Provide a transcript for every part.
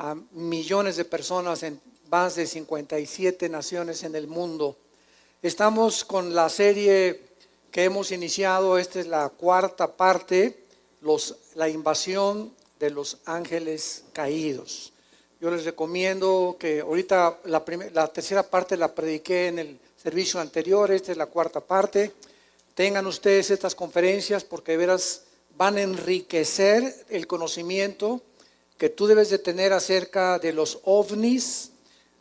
a millones de personas en más de 57 naciones en el mundo. Estamos con la serie que hemos iniciado, esta es la cuarta parte, los, la invasión de los ángeles caídos. Yo les recomiendo que ahorita la, la tercera parte la prediqué en el servicio anterior, esta es la cuarta parte. Tengan ustedes estas conferencias porque de veras van a enriquecer el conocimiento que tú debes de tener acerca de los ovnis,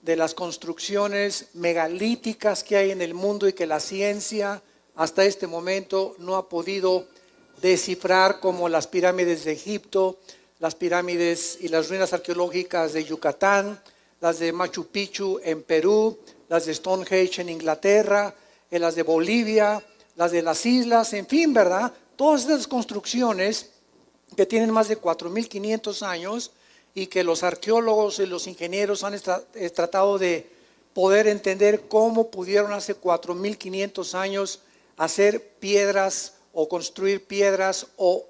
de las construcciones megalíticas que hay en el mundo y que la ciencia hasta este momento no ha podido descifrar como las pirámides de Egipto, las pirámides y las ruinas arqueológicas de Yucatán, las de Machu Picchu en Perú, las de Stonehenge en Inglaterra, las de Bolivia, las de las islas, en fin, ¿verdad? Todas estas construcciones que tienen más de 4.500 años y que los arqueólogos y los ingenieros han eh, tratado de poder entender cómo pudieron hace 4.500 años hacer piedras o construir piedras o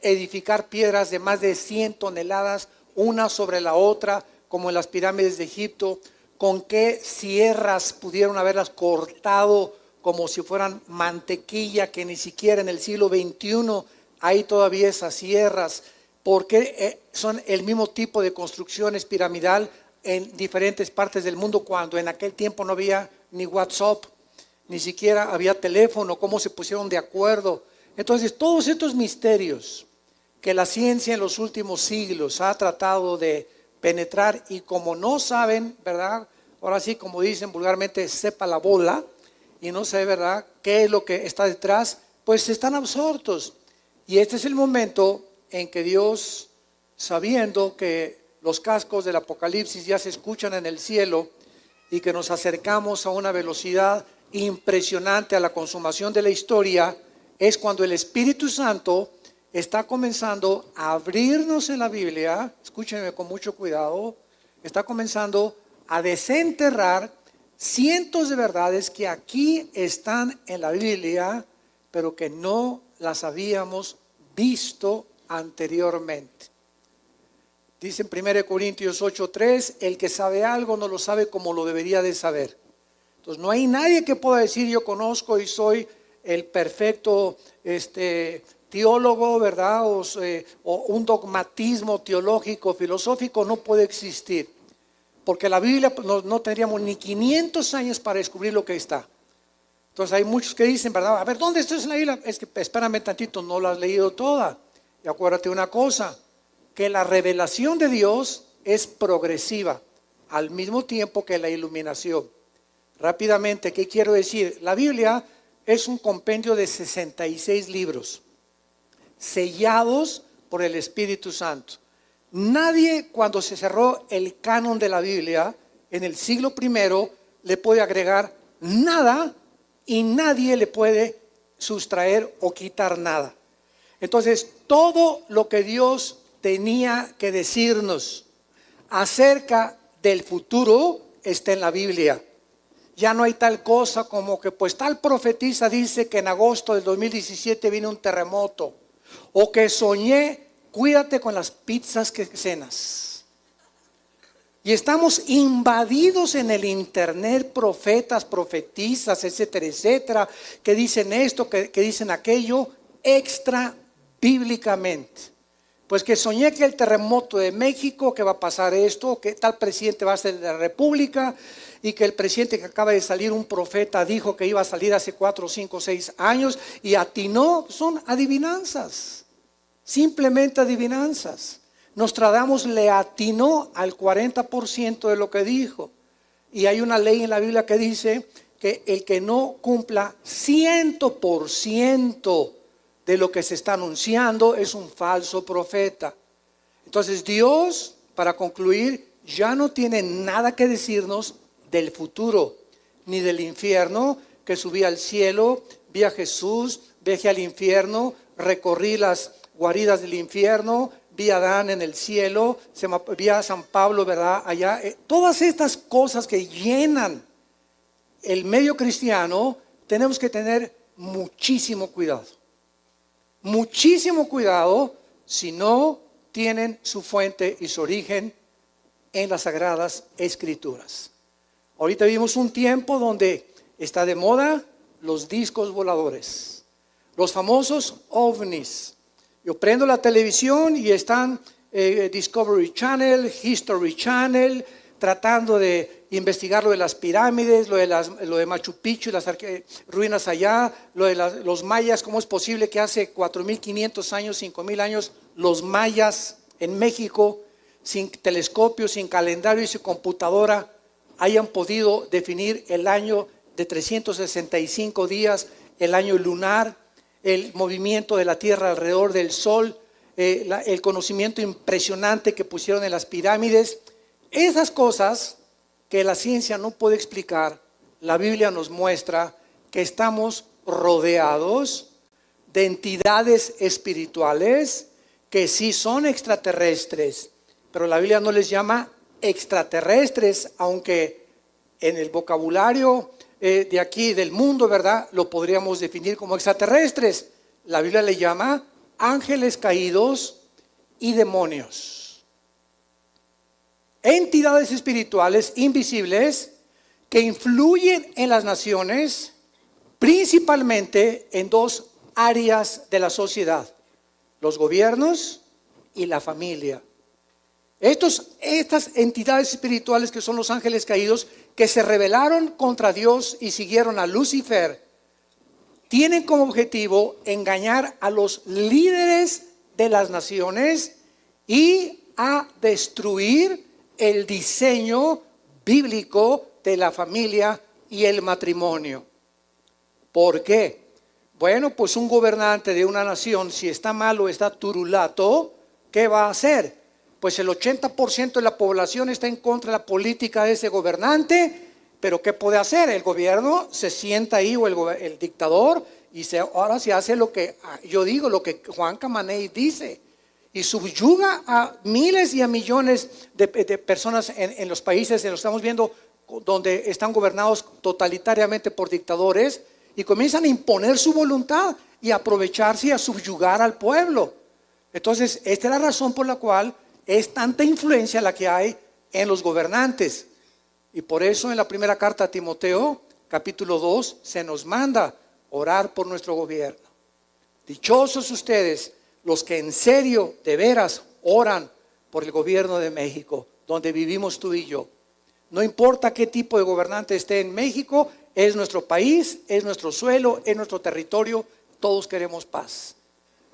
edificar piedras de más de 100 toneladas una sobre la otra, como en las pirámides de Egipto, con qué sierras pudieron haberlas cortado como si fueran mantequilla, que ni siquiera en el siglo XXI hay todavía esas sierras, porque eh, son el mismo tipo de construcciones piramidal en diferentes partes del mundo cuando en aquel tiempo no había ni WhatsApp, ni siquiera había teléfono, cómo se pusieron de acuerdo. Entonces, todos estos misterios que la ciencia en los últimos siglos ha tratado de penetrar y como no saben, ¿verdad? Ahora sí, como dicen vulgarmente, sepa la bola, y no sé, ¿verdad?, qué es lo que está detrás, pues están absortos. Y este es el momento en que Dios, sabiendo que los cascos del Apocalipsis ya se escuchan en el cielo y que nos acercamos a una velocidad impresionante a la consumación de la historia, es cuando el Espíritu Santo está comenzando a abrirnos en la Biblia, escúchenme con mucho cuidado, está comenzando a desenterrar cientos de verdades que aquí están en la Biblia, pero que no las habíamos visto anteriormente. Dice en 1 Corintios 8:3, el que sabe algo no lo sabe como lo debería de saber. Entonces no hay nadie que pueda decir yo conozco y soy el perfecto este, teólogo, ¿verdad? O, eh, un dogmatismo teológico, filosófico no puede existir porque la Biblia pues, no, tendríamos ni 500 años para descubrir lo que está. Entonces hay muchos que dicen, ¿verdad? A ver, ¿dónde estás en la Biblia? Es que espérame tantito, no la has leído toda. Y acuérdate una cosa, que la revelación de Dios es progresiva, al mismo tiempo que la iluminación. Rápidamente, ¿qué quiero decir? La Biblia es un compendio de 66 libros, sellados por el Espíritu Santo. Nadie cuando se cerró el canon de la Biblia en el siglo I le puede agregar nada y nadie le puede sustraer o quitar nada. Entonces, todo lo que Dios tenía que decirnos acerca del futuro está en la Biblia. Ya no hay tal cosa como que pues tal profetisa dice que en agosto del 2017 viene un terremoto o que soñé cuídate con las pizzas que cenas. Y estamos invadidos en el internet, profetas, profetizas, etcétera, etcétera, que dicen esto, que, dicen aquello, extra bíblicamente. Pues que soñé que el terremoto de México, que va a pasar esto, que tal presidente va a ser de la República, y que el presidente que acaba de salir, un profeta, dijo que iba a salir hace cuatro, cinco, seis años, y atinó, son adivinanzas simplemente adivinanzas. Nostradamus le atinó al 40% de lo que dijo. Y hay una ley en la Biblia que dice que el que no cumpla 100% de lo que se está anunciando es un falso profeta. Entonces Dios, para concluir, ya no tiene nada que decirnos del futuro, ni del infierno, que subí al cielo, vi a Jesús, viajé al infierno, recorrí las guaridas del infierno, vi a Adán en el cielo, vi a San Pablo, ¿verdad? Allá. Eh, todas estas cosas que llenan el medio cristiano, tenemos que tener muchísimo cuidado. Muchísimo cuidado si no tienen su fuente y su origen en las sagradas escrituras. Ahorita vivimos un tiempo donde está de moda los discos voladores, los famosos ovnis. Yo prendo la televisión y están eh, Discovery Channel, History Channel, tratando de investigar lo de las pirámides, lo de, de Machu Picchu, las ruinas allá, lo de los mayas, cómo es posible que hace 4.500 años, 5.000 años, los mayas en México, sin telescopio, sin calendario y sin computadora, hayan podido definir el año de 365 días, el año lunar, el movimiento de la Tierra alrededor del Sol, eh, el conocimiento impresionante que pusieron en las pirámides. Esas cosas que la ciencia no puede explicar, la Biblia nos muestra que estamos rodeados de entidades espirituales que sí son extraterrestres, pero la Biblia no les llama extraterrestres, aunque en el vocabulario eh, de aquí, del mundo, ¿verdad? Lo podríamos definir como extraterrestres. La Biblia le llama ángeles caídos y demonios entidades espirituales invisibles que influyen en las naciones, principalmente en dos áreas de la sociedad, los gobiernos y la familia. Estos, estas entidades espirituales que son los ángeles caídos, que se rebelaron contra Dios y siguieron a Lucifer, tienen como objetivo engañar a los líderes de las naciones y a destruir el diseño bíblico de la familia y el matrimonio. ¿Por qué? Bueno, pues un gobernante de una nación, si está malo, está turulato, ¿qué va a hacer? Pues el 80% de la población está en contra de la política de ese gobernante, pero ¿qué puede hacer? El gobierno se sienta ahí o el, dictador y ahora se hace lo que yo digo, lo que Juan Camaney dice y subyuga a miles y a millones de, personas en, los países, en los estamos viendo, donde están gobernados totalitariamente por dictadores y comienzan a imponer su voluntad y aprovecharse y a subyugar al pueblo. Entonces, esta es la razón por la cual es tanta influencia la que hay en los gobernantes. Y por eso en la primera carta a Timoteo, capítulo 2, se nos manda orar por nuestro gobierno. Dichosos ustedes los que en serio, de veras, oran por el gobierno de México, donde vivimos tú y yo. No importa qué tipo de gobernante esté en México, es nuestro país, es nuestro suelo, es nuestro territorio, todos queremos paz,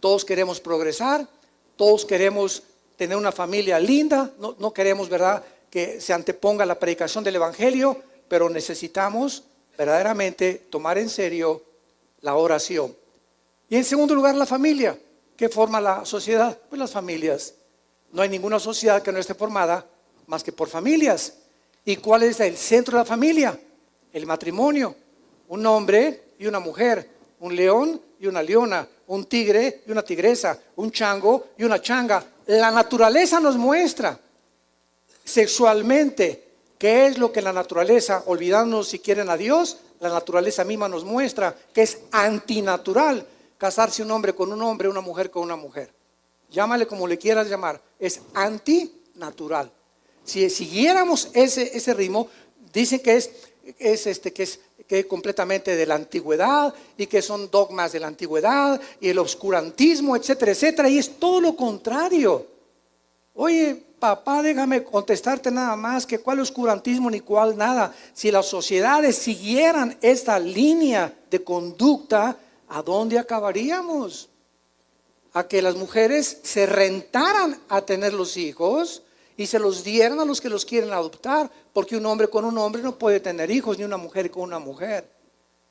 todos queremos progresar, todos queremos tener una familia linda, no, queremos, ¿verdad?, que se anteponga la predicación del Evangelio, pero necesitamos verdaderamente tomar en serio la oración. Y en segundo lugar, la familia. ¿Qué forma la sociedad? Pues las familias. No hay ninguna sociedad que no esté formada más que por familias. ¿Y cuál es el centro de la familia? El matrimonio. Un hombre y una mujer, un león y una leona, un tigre y una tigresa, un chango y una changa. La naturaleza nos muestra sexualmente qué es lo que la naturaleza, olvidándonos si quieren a Dios, la naturaleza misma nos muestra que es antinatural casarse un hombre con un hombre, una mujer con una mujer. Llámale como le quieras llamar, es antinatural. Si siguiéramos ese, ese ritmo, dicen que es, es, este, que es que completamente de la antigüedad y que son dogmas de la antigüedad y el obscurantismo, etcétera, etcétera, y es todo lo contrario. Oye, papá, déjame contestarte nada más que cuál oscurantismo ni cuál nada. Si las sociedades siguieran esta línea de conducta, ¿a dónde acabaríamos? A que las mujeres se rentaran a tener los hijos y se los dieran a los que los quieren adoptar, porque un hombre con un hombre no puede tener hijos, ni una mujer con una mujer.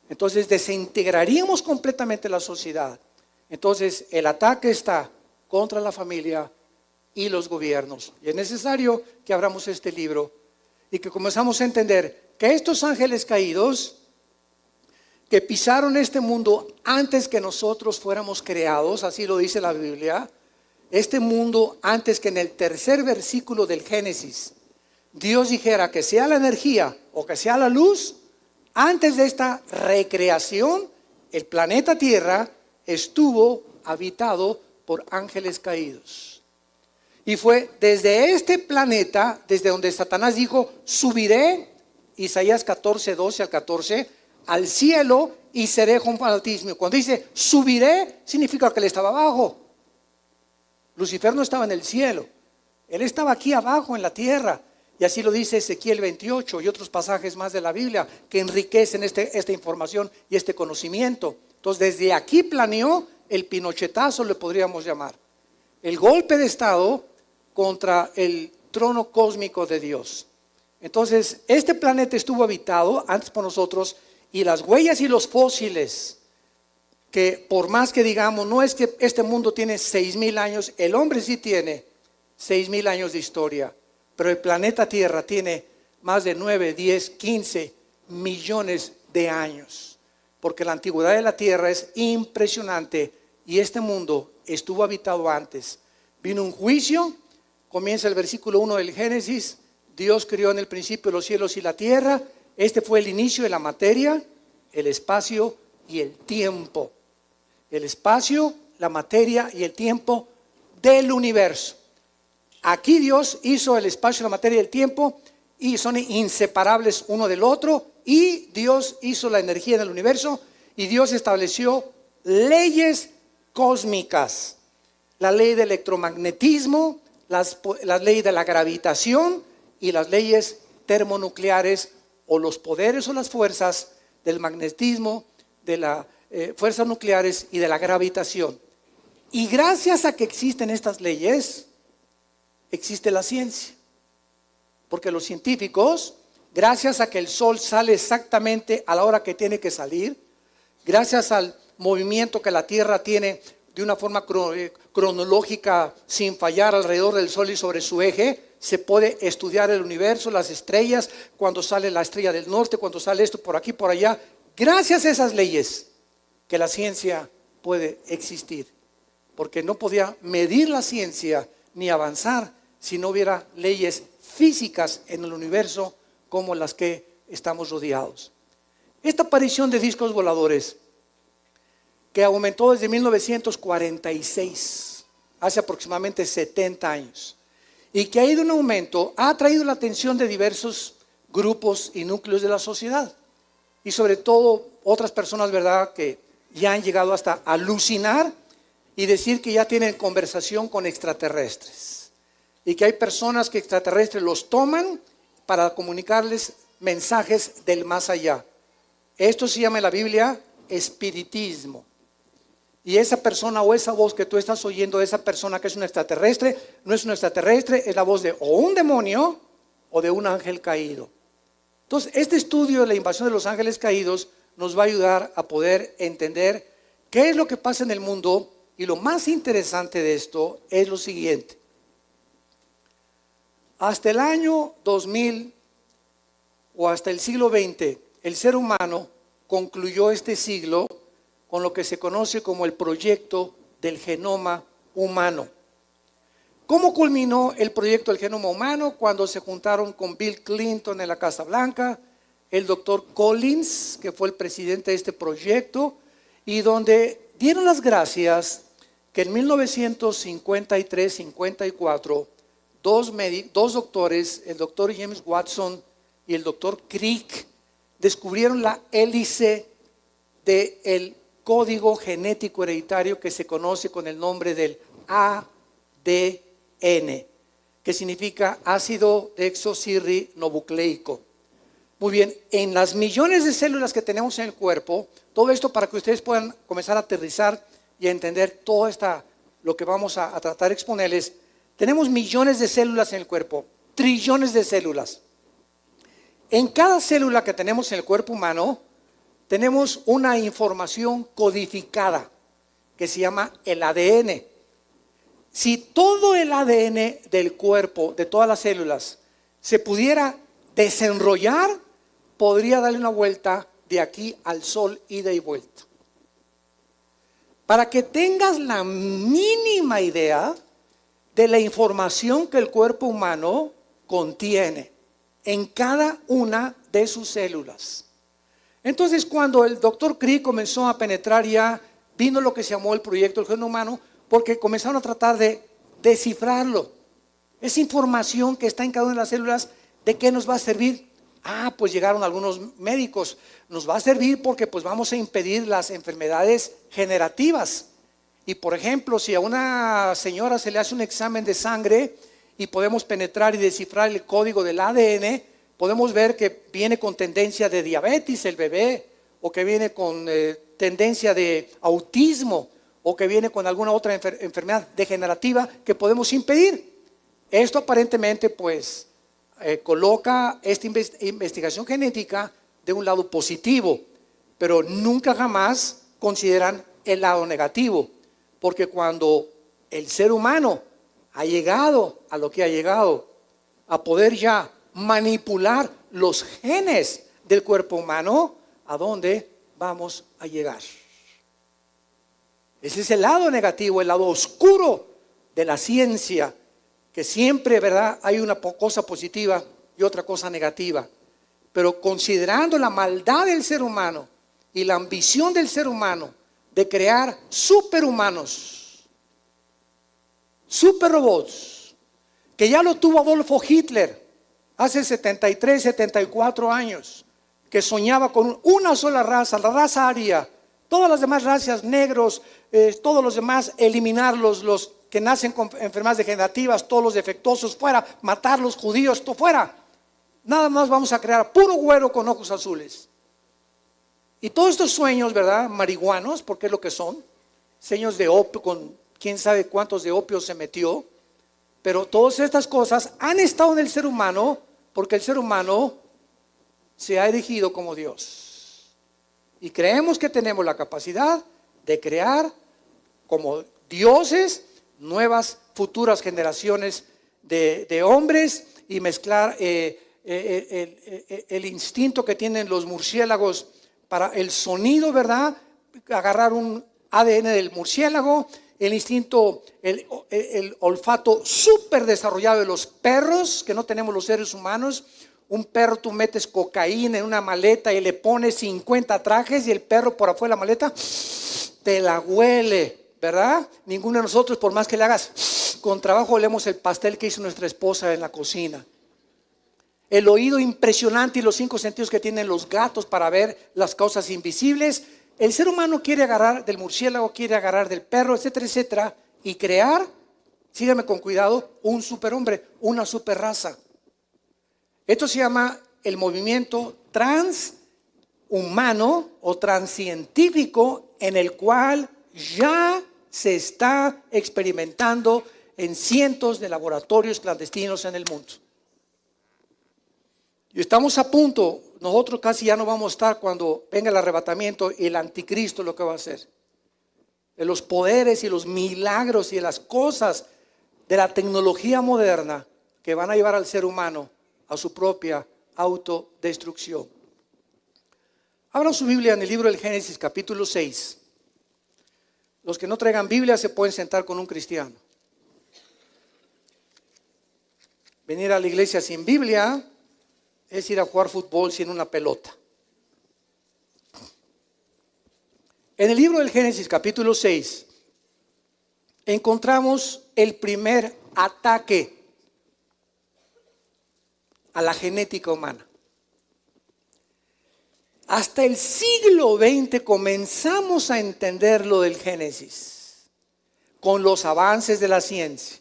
Entonces desintegraríamos completamente la sociedad. Entonces el ataque está contra la familia y los gobiernos. Y es necesario que abramos este libro y que comenzamos a entender que estos ángeles caídos que pisaron este mundo antes que nosotros fuéramos creados, así lo dice la Biblia, este mundo antes que en el tercer versículo del Génesis, Dios dijera que sea la energía o que sea la luz, antes de esta recreación, el planeta Tierra estuvo habitado por ángeles caídos. Y fue desde este planeta, desde donde Satanás dijo, subiré, Isaías 14, 12 al 14, al cielo y seré con fanatismo. Cuando dice subiré, significa que él estaba abajo. Lucifer no estaba en el cielo, él estaba aquí abajo en la tierra. Y así lo dice Ezequiel 28 y otros pasajes más de la Biblia que enriquecen este, esta información y este conocimiento. Entonces, desde aquí planeó el pinochetazo, le podríamos llamar. El golpe de Estado contra el trono cósmico de Dios. Entonces, este planeta estuvo habitado antes por nosotros y las huellas y los fósiles, que por más que digamos, no es que este mundo tiene seis mil años, el hombre sí tiene seis mil años de historia pero el planeta Tierra tiene más de 9, 10, 15 millones de años, porque la antigüedad de la Tierra es impresionante y este mundo estuvo habitado antes. Vino un juicio, comienza el versículo 1 del Génesis, Dios creó en el principio los cielos y la tierra, este fue el inicio de la materia, el espacio y el tiempo. El espacio, la materia y el tiempo del universo. Aquí Dios hizo el espacio, la materia y el tiempo y son inseparables uno del otro y Dios hizo la energía del universo y Dios estableció leyes cósmicas, la ley del electromagnetismo, las, leyes de la gravitación y las leyes termonucleares o los poderes o las fuerzas del magnetismo, de las eh, fuerzas nucleares y de la gravitación. Y gracias a que existen estas leyes, existe la ciencia. Porque los científicos, gracias a que el sol sale exactamente a la hora que tiene que salir, gracias al movimiento que la Tierra tiene de una forma eh, cronológica sin fallar alrededor del Sol y sobre su eje, se puede estudiar el universo, las estrellas, cuando sale la estrella del norte, cuando sale esto por aquí, por allá. Gracias a esas leyes que la ciencia puede existir, porque no podía medir la ciencia ni avanzar si no hubiera leyes físicas en el universo como las que estamos rodeados. Esta aparición de discos voladores, que aumentó desde 1946, hace aproximadamente 70 años, y que ha ido en aumento, ha traído la atención de diversos grupos y núcleos de la sociedad, y sobre todo otras personas, ¿verdad?, que ya han llegado hasta alucinar y decir que ya tienen conversación con extraterrestres y que hay personas que extraterrestres los toman para comunicarles mensajes del más allá. Esto se llama en la Biblia espiritismo. Y esa persona o esa voz que tú estás oyendo esa persona que es un extraterrestre, no es un extraterrestre, es la voz de o un demonio o de un ángel caído. Entonces, este estudio de la invasión de los ángeles caídos nos va a ayudar a poder entender qué es lo que pasa en el mundo y lo más interesante de esto es lo siguiente. Hasta el año 2000 o hasta el siglo XX, el ser humano concluyó este siglo con lo que se conoce como el proyecto del genoma humano. ¿Cómo culminó el proyecto del genoma humano? Cuando se juntaron con Bill Clinton en la Casa Blanca, el doctor Collins, que fue el presidente de este proyecto, y donde dieron las gracias que en 1953-54 dos, doctores, el doctor James Watson y el doctor Crick, descubrieron la hélice del código genético hereditario que se conoce con el nombre del ADN, que significa ácido desoxirribonucleico. Muy bien, en las millones de células que tenemos en el cuerpo, todo esto para que ustedes puedan comenzar a aterrizar y a entender todo esta, lo que vamos a, a tratar de exponerles, tenemos millones de células en el cuerpo, trillones de células. En cada célula que tenemos en el cuerpo humano, tenemos una información codificada que se llama el ADN. Si todo el ADN del cuerpo, de todas las células, se pudiera desenrollar, podría darle una vuelta de aquí al sol, ida y vuelta. Para que tengas la mínima idea, de la información que el cuerpo humano contiene en cada una de sus células. Entonces, cuando el doctor Crick comenzó a penetrar ya, vino lo que se llamó el proyecto del genoma humano, porque comenzaron a tratar de descifrarlo. Esa información que está en cada una de las células, ¿de qué nos va a servir? Ah, pues llegaron algunos médicos. Nos va a servir porque pues vamos a impedir las enfermedades generativas. Y por ejemplo, si a una señora se le hace un examen de sangre y podemos penetrar y descifrar el código del ADN, podemos ver que viene con tendencia de diabetes el bebé, o que viene con eh, tendencia de autismo, o que viene con alguna otra enfermedad degenerativa que podemos impedir. Esto aparentemente pues eh, coloca esta investigación genética de un lado positivo, pero nunca jamás consideran el lado negativo, porque cuando el ser humano ha llegado a lo que ha llegado, a poder ya manipular los genes del cuerpo humano, ¿a dónde vamos a llegar? Ese es el lado negativo, el lado oscuro de la ciencia, que siempre, ¿verdad? Hay una cosa positiva y otra cosa negativa. Pero considerando la maldad del ser humano y la ambición del ser humano de crear superhumanos, superrobots, que ya lo tuvo Adolfo Hitler hace 73, 74 años, que soñaba con una sola raza, la raza aria, todas las demás razas, negros, eh, todos los demás, eliminarlos, los que nacen con enfermedades degenerativas, todos los defectuosos fuera, matar los judíos, todo fuera. Nada más vamos a crear puro güero con ojos azules. Y todos estos sueños, ¿verdad? Marihuanos, porque es lo que son. Sueños de opio, con quién sabe cuántos de opio se metió. Pero todas estas cosas han estado en el ser humano porque el ser humano se ha elegido como Dios. Y creemos que tenemos la capacidad de crear como dioses nuevas futuras generaciones de, hombres y mezclar eh, eh, eh, el, instinto que tienen los murciélagos para el sonido, ¿verdad? Agarrar un ADN del murciélago, el instinto, el, el olfato súper desarrollado de los perros, que no tenemos los seres humanos. Un perro, tú metes cocaína en una maleta y le pones 50 trajes y el perro por afuera de la maleta te la huele, ¿verdad? Ninguno de nosotros, por más que le hagas, con trabajo olemos el pastel que hizo nuestra esposa en la cocina el oído impresionante y los cinco sentidos que tienen los gatos para ver las cosas invisibles. El ser humano quiere agarrar del murciélago, quiere agarrar del perro, etcétera, etcétera, y crear, sígueme con cuidado, un superhombre, una superraza. Esto se llama el movimiento transhumano o transcientífico en el cual ya se está experimentando en cientos de laboratorios clandestinos en el mundo. Y estamos a punto, nosotros casi ya no vamos a estar cuando venga el arrebatamiento y el anticristo lo que va a hacer. De los poderes y los milagros y las cosas de la tecnología moderna que van a llevar al ser humano a su propia autodestrucción. Abran su Biblia en el libro del Génesis capítulo 6. Los que no traigan Biblia se pueden sentar con un cristiano. Venir a la iglesia sin Biblia es ir a jugar fútbol sin una pelota. En el libro del Génesis capítulo 6 encontramos el primer ataque a la genética humana. Hasta el siglo XX comenzamos a entender lo del Génesis con los avances de la ciencia.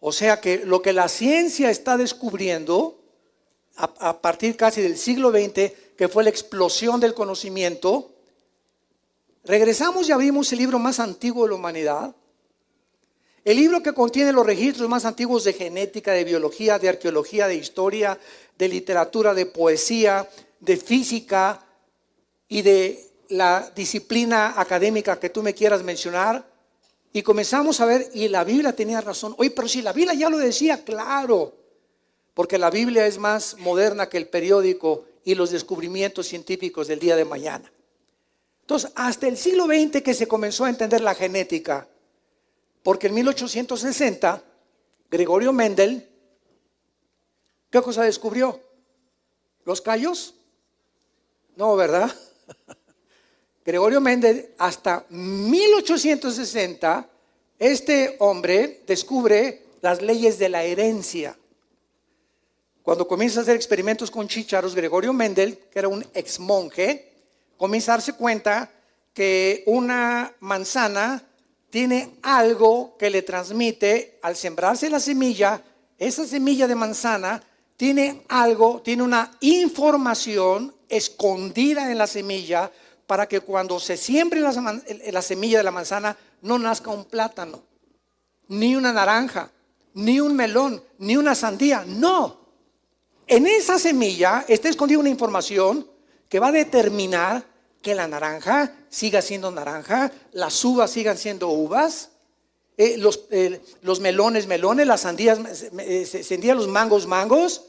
O sea que lo que la ciencia está descubriendo a, partir casi del siglo XX, que fue la explosión del conocimiento, regresamos y abrimos el libro más antiguo de la humanidad, el libro que contiene los registros más antiguos de genética, de biología, de arqueología, de historia, de literatura, de poesía, de física y de la disciplina académica que tú me quieras mencionar. Y comenzamos a ver, y la Biblia tenía razón. Oye, pero si la Biblia ya lo decía, claro porque la Biblia es más moderna que el periódico y los descubrimientos científicos del día de mañana. Entonces, hasta el siglo XX que se comenzó a entender la genética, porque en 1860 Gregorio Mendel, ¿qué cosa descubrió? ¿Los callos? No, ¿verdad? Gregorio Mendel, hasta 1860, este hombre descubre las leyes de la herencia. Cuando comienza a hacer experimentos con chícharos, Gregorio Mendel, que era un ex monje, comienza a darse cuenta que una manzana tiene algo que le transmite al sembrarse la semilla, esa semilla de manzana tiene algo, tiene una información escondida en la semilla para que cuando se siembre la, semilla de la manzana no nazca un plátano, ni una naranja, ni un melón, ni una sandía. No. En esa semilla está escondida una información que va a determinar que la naranja siga siendo naranja, las uvas sigan siendo uvas, eh, los, eh, los, melones, melones, las sandías, eh, sandías, los mangos, mangos.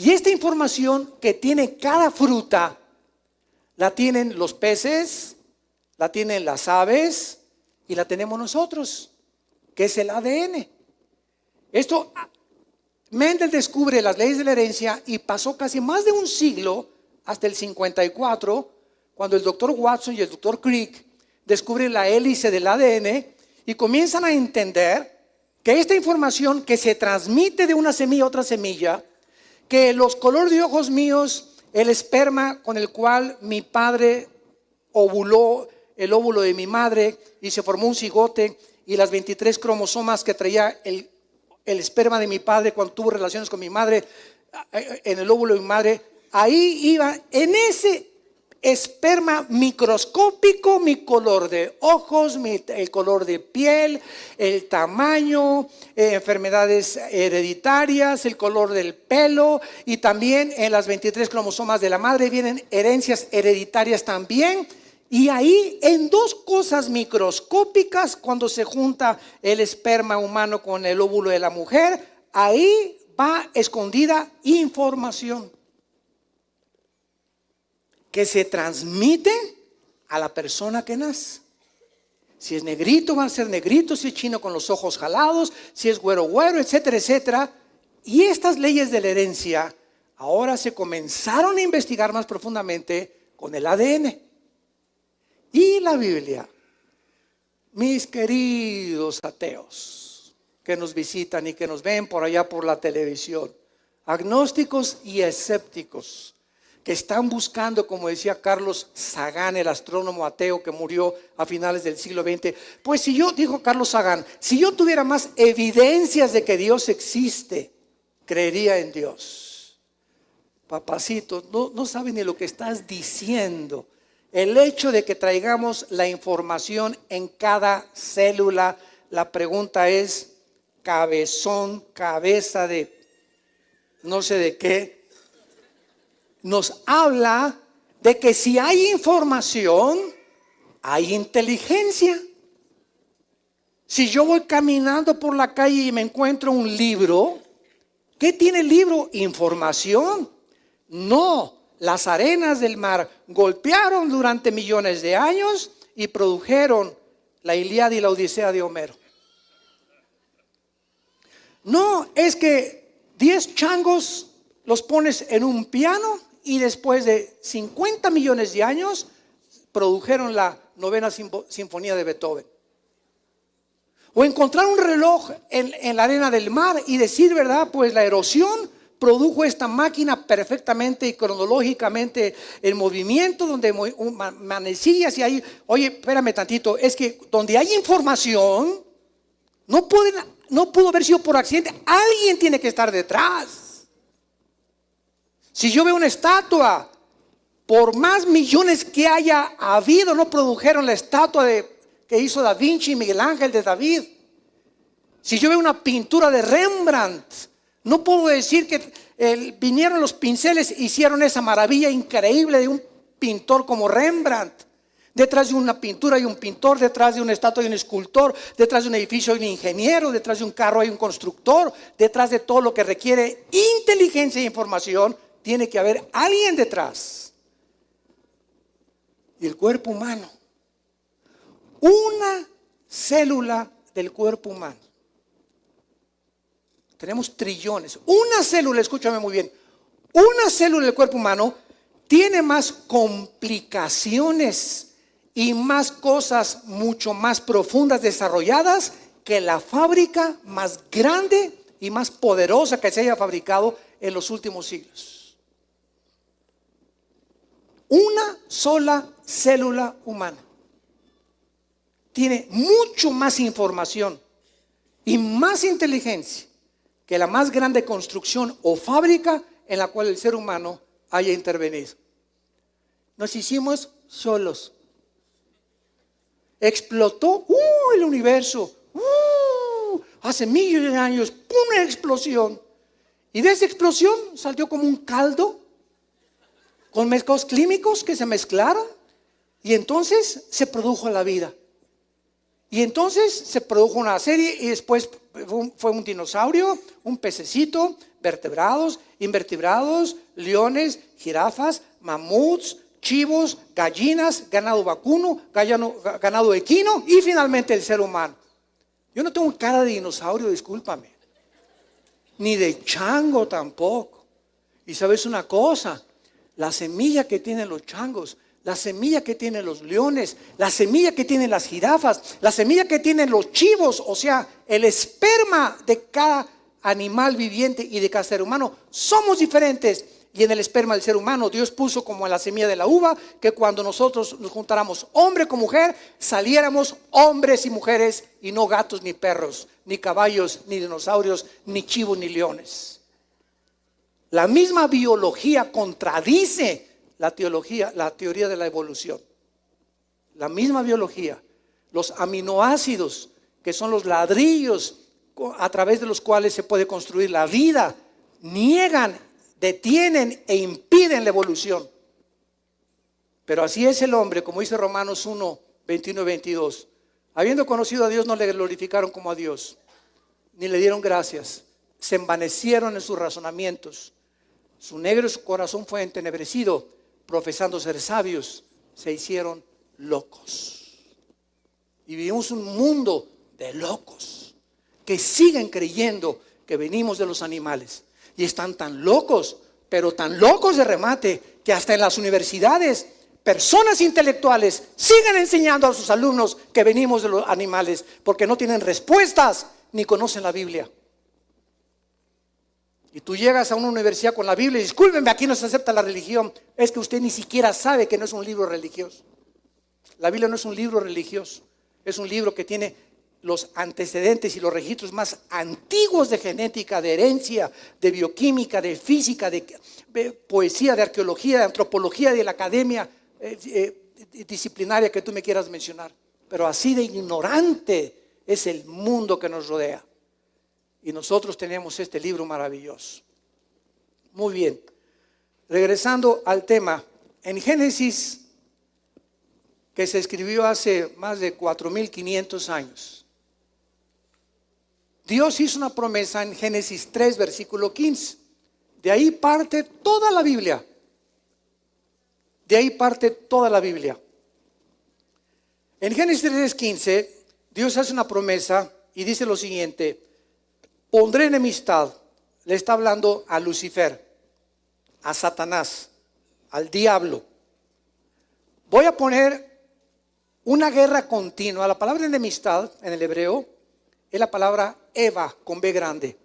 Y esta información que tiene cada fruta, la tienen los peces, la tienen las aves y la tenemos nosotros, que es el ADN. Esto, Mendel descubre las leyes de la herencia y pasó casi más de un siglo, hasta el 54, cuando el doctor Watson y el doctor Crick descubren la hélice del ADN y comienzan a entender que esta información que se transmite de una semilla a otra semilla, que los colores de ojos míos, el esperma con el cual mi padre ovuló el óvulo de mi madre y se formó un cigote y las 23 cromosomas que traía el, el esperma de mi padre cuando tuvo relaciones con mi madre eh, en el óvulo de mi madre, ahí iba, en ese esperma microscópico, mi color de ojos, el color de piel, el tamaño, eh, enfermedades hereditarias, el color del pelo y también en las 23 cromosomas de la madre vienen herencias hereditarias también. Y ahí en dos cosas microscópicas, cuando se junta el esperma humano con el óvulo de la mujer, ahí va escondida información que se transmite a la persona que nace. Si es negrito, va a ser negrito, si es chino con los ojos jalados, si es güero, güero, etcétera, etcétera. Y estas leyes de la herencia ahora se comenzaron a investigar más profundamente con el ADN. Y la Biblia, mis queridos ateos que nos visitan y que nos ven por allá por la televisión, agnósticos y escépticos, están buscando, como decía Carlos Sagan, el astrónomo ateo que murió a finales del siglo XX. Pues si yo, dijo Carlos Sagan, si yo tuviera más evidencias de que Dios existe, creería en Dios. Papacito, no, no ni lo que estás diciendo. El hecho de que traigamos la información en cada célula, la pregunta es, cabezón, cabeza de no sé de qué, nos habla de que si hay información, hay inteligencia. Si yo voy caminando por la calle y me encuentro un libro, ¿qué tiene el libro? Información. No, las arenas del mar golpearon durante millones de años y produjeron la Iliada y la Odisea de Homero. No, es que 10 changos los pones en un piano y después de 50 millones de años produjeron la novena sinfonía de Beethoven. O encontrar un reloj en, la arena del mar y decir, ¿verdad? Pues la erosión produjo esta máquina perfectamente y cronológicamente en movimiento, donde manecillas y ahí, oye, espérame tantito, es que donde hay información, no, pueden, no pudo haber sido por accidente, alguien tiene que estar detrás. Si yo veo una estatua, por más millones que haya habido, no produjeron la estatua de, que hizo Da Vinci y Miguel Ángel de David. Si yo veo una pintura de Rembrandt, no puedo decir que vinieron los pinceles, hicieron esa maravilla increíble de un pintor como Rembrandt. Detrás de una pintura hay un pintor, detrás de una estatua hay un escultor, detrás de un edificio hay un ingeniero, detrás de un carro hay un constructor, detrás de todo lo que requiere inteligencia e información tiene que haber alguien detrás. Y el cuerpo humano. Una célula del cuerpo humano. Tenemos trillones. Una célula, escúchame muy bien, una célula del cuerpo humano tiene más complicaciones y más cosas mucho más profundas desarrolladas que la fábrica más grande y más poderosa que se haya fabricado en los últimos siglos. Una sola célula humana tiene mucho más información y más inteligencia que la más grande construcción o fábrica en la cual el ser humano haya intervenido. Nos hicimos solos. Explotó uh, el universo. Uh, hace millones de años, una explosión. Y de esa explosión salió como un caldo con mezclados químicos que se mezclaron. Y entonces se produjo la vida. Y entonces se produjo una serie y después fue un, dinosaurio, un pececito, vertebrados, invertebrados, leones, jirafas, mamuts, chivos, gallinas, ganado vacuno, ganado equino y finalmente el ser humano. Yo no tengo cara de dinosaurio, discúlpame. Ni de chango tampoco. Y sabes una cosa, la semilla que tienen los changos la semilla que tienen los leones, la semilla que tienen las jirafas, la semilla que tienen los chivos, o sea, el esperma de cada animal viviente y de cada ser humano, somos diferentes. Y en el esperma del ser humano Dios puso como en la semilla de la uva que cuando nosotros nos juntáramos hombre con mujer, saliéramos hombres y mujeres y no gatos ni perros, ni caballos, ni dinosaurios, ni chivos, ni leones. La misma biología contradice la teología, la teoría de la evolución. La misma biología, los aminoácidos, que son los ladrillos a través de los cuales se puede construir la vida, niegan, detienen e impiden la evolución. Pero así es el hombre, como dice Romanos 1, 21 y 22. Habiendo conocido a Dios, no le glorificaron como a Dios, ni le dieron gracias. Se envanecieron en sus razonamientos. Su negro corazón fue entenebrecido profesando ser sabios, se hicieron locos. Y vivimos un mundo de locos que siguen creyendo que venimos de los animales. Y están tan locos, pero tan locos de remate, que hasta en las universidades personas intelectuales siguen enseñando a sus alumnos que venimos de los animales, porque no tienen respuestas ni conocen la Biblia. Y tú llegas a una universidad con la Biblia y discúlpenme, aquí no se acepta la religión. Es que usted ni siquiera sabe que no es un libro religioso. La Biblia no es un libro religioso. Es un libro que tiene los antecedentes y los registros más antiguos de genética, de herencia, de bioquímica, de física, de, poesía, de arqueología, de antropología, de la academia eh, eh, disciplinaria que tú me quieras mencionar. Pero así de ignorante es el mundo que nos rodea. Y nosotros tenemos este libro maravilloso. Muy bien. Regresando al tema, en Génesis, que se escribió hace más de 4.500 años, Dios hizo una promesa en Génesis 3, versículo 15. De ahí parte toda la Biblia. De ahí parte toda la Biblia. En Génesis 3, 15, Dios hace una promesa y dice lo siguiente, pondré enemistad, le está hablando a Lucifer, a Satanás, al diablo. Voy a poner una guerra continua. La palabra enemistad en el hebreo es la palabra Eva con B grande.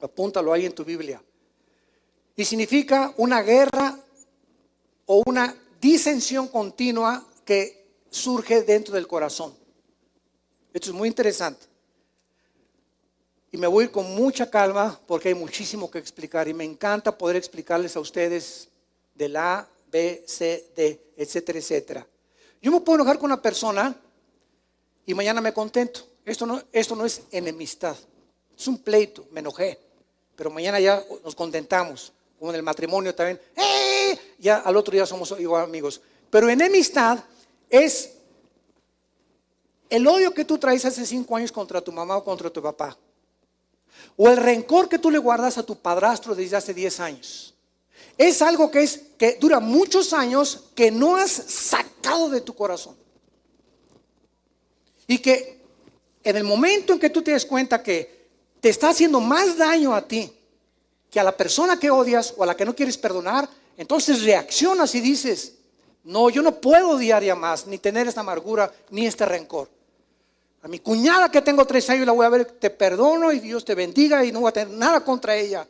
Apúntalo ahí en tu Biblia. Y significa una guerra o una disensión continua que surge dentro del corazón. Esto es muy interesante. Y me voy con mucha calma porque hay muchísimo que explicar y me encanta poder explicarles a ustedes de la A, B, C, D, etcétera, etcétera. Yo me puedo enojar con una persona y mañana me contento. Esto no, esto no es enemistad, es un pleito, me enojé, pero mañana ya nos contentamos, como en el matrimonio también. ¡Eh! Ya al otro día somos igual amigos. Pero enemistad es el odio que tú traes hace cinco años contra tu mamá o contra tu papá. O el rencor que tú le guardas a tu padrastro desde hace 10 años. Es algo que, es, que dura muchos años que no has sacado de tu corazón. Y que en el momento en que tú te des cuenta que te está haciendo más daño a ti que a la persona que odias o a la que no quieres perdonar, entonces reaccionas y dices, no, yo no puedo odiar ya más, ni tener esta amargura, ni este rencor. A mi cuñada que tengo tres años la voy a ver, te perdono y Dios te bendiga y no voy a tener nada contra ella.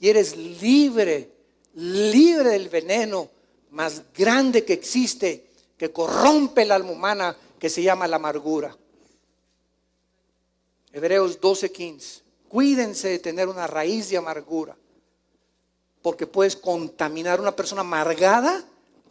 Y eres libre, libre del veneno más grande que existe, que corrompe el alma humana, que se llama la amargura. Hebreos 12:15. Cuídense de tener una raíz de amargura, porque puedes contaminar a una persona amargada,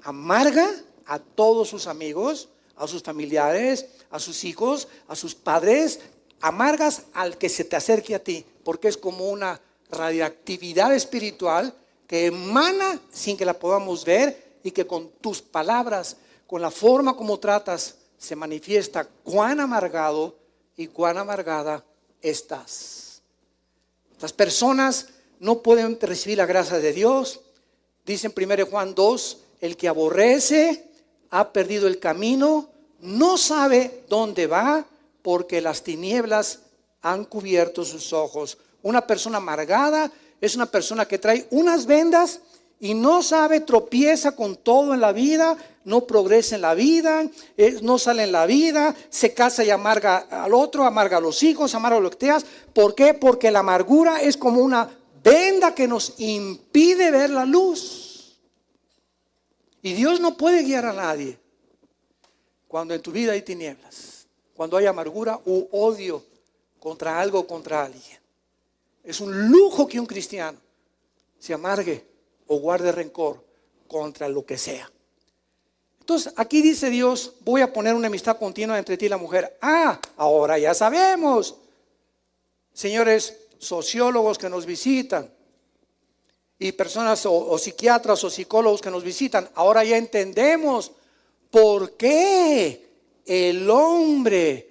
amarga a todos sus amigos, a sus familiares, a sus hijos, a sus padres, amargas al que se te acerque a ti, porque es como una radioactividad espiritual que emana sin que la podamos ver y que con tus palabras, con la forma como tratas, se manifiesta cuán amargado y cuán amargada estás. Las personas no pueden recibir la gracia de Dios. Dice en 1 Juan 2, el que aborrece ha perdido el camino, no sabe dónde va porque las tinieblas han cubierto sus ojos. Una persona amargada es una persona que trae unas vendas y no sabe, tropieza con todo en la vida, no progresa en la vida, eh, no sale en la vida, se casa y amarga al otro, amarga a los hijos, amarga a los que ¿Por qué? Porque la amargura es como una venda que nos impide ver la luz. Y Dios no puede guiar a nadie cuando en tu vida hay tinieblas, cuando hay amargura u odio contra algo o contra alguien. Es un lujo que un cristiano se amargue o guarde rencor contra lo que sea. Entonces, aquí dice Dios, voy a poner una amistad continua entre ti y la mujer. Ah, ahora ya sabemos. Señores sociólogos que nos visitan y personas o, o psiquiatras o psicólogos que nos visitan, ahora ya entendemos por qué el hombre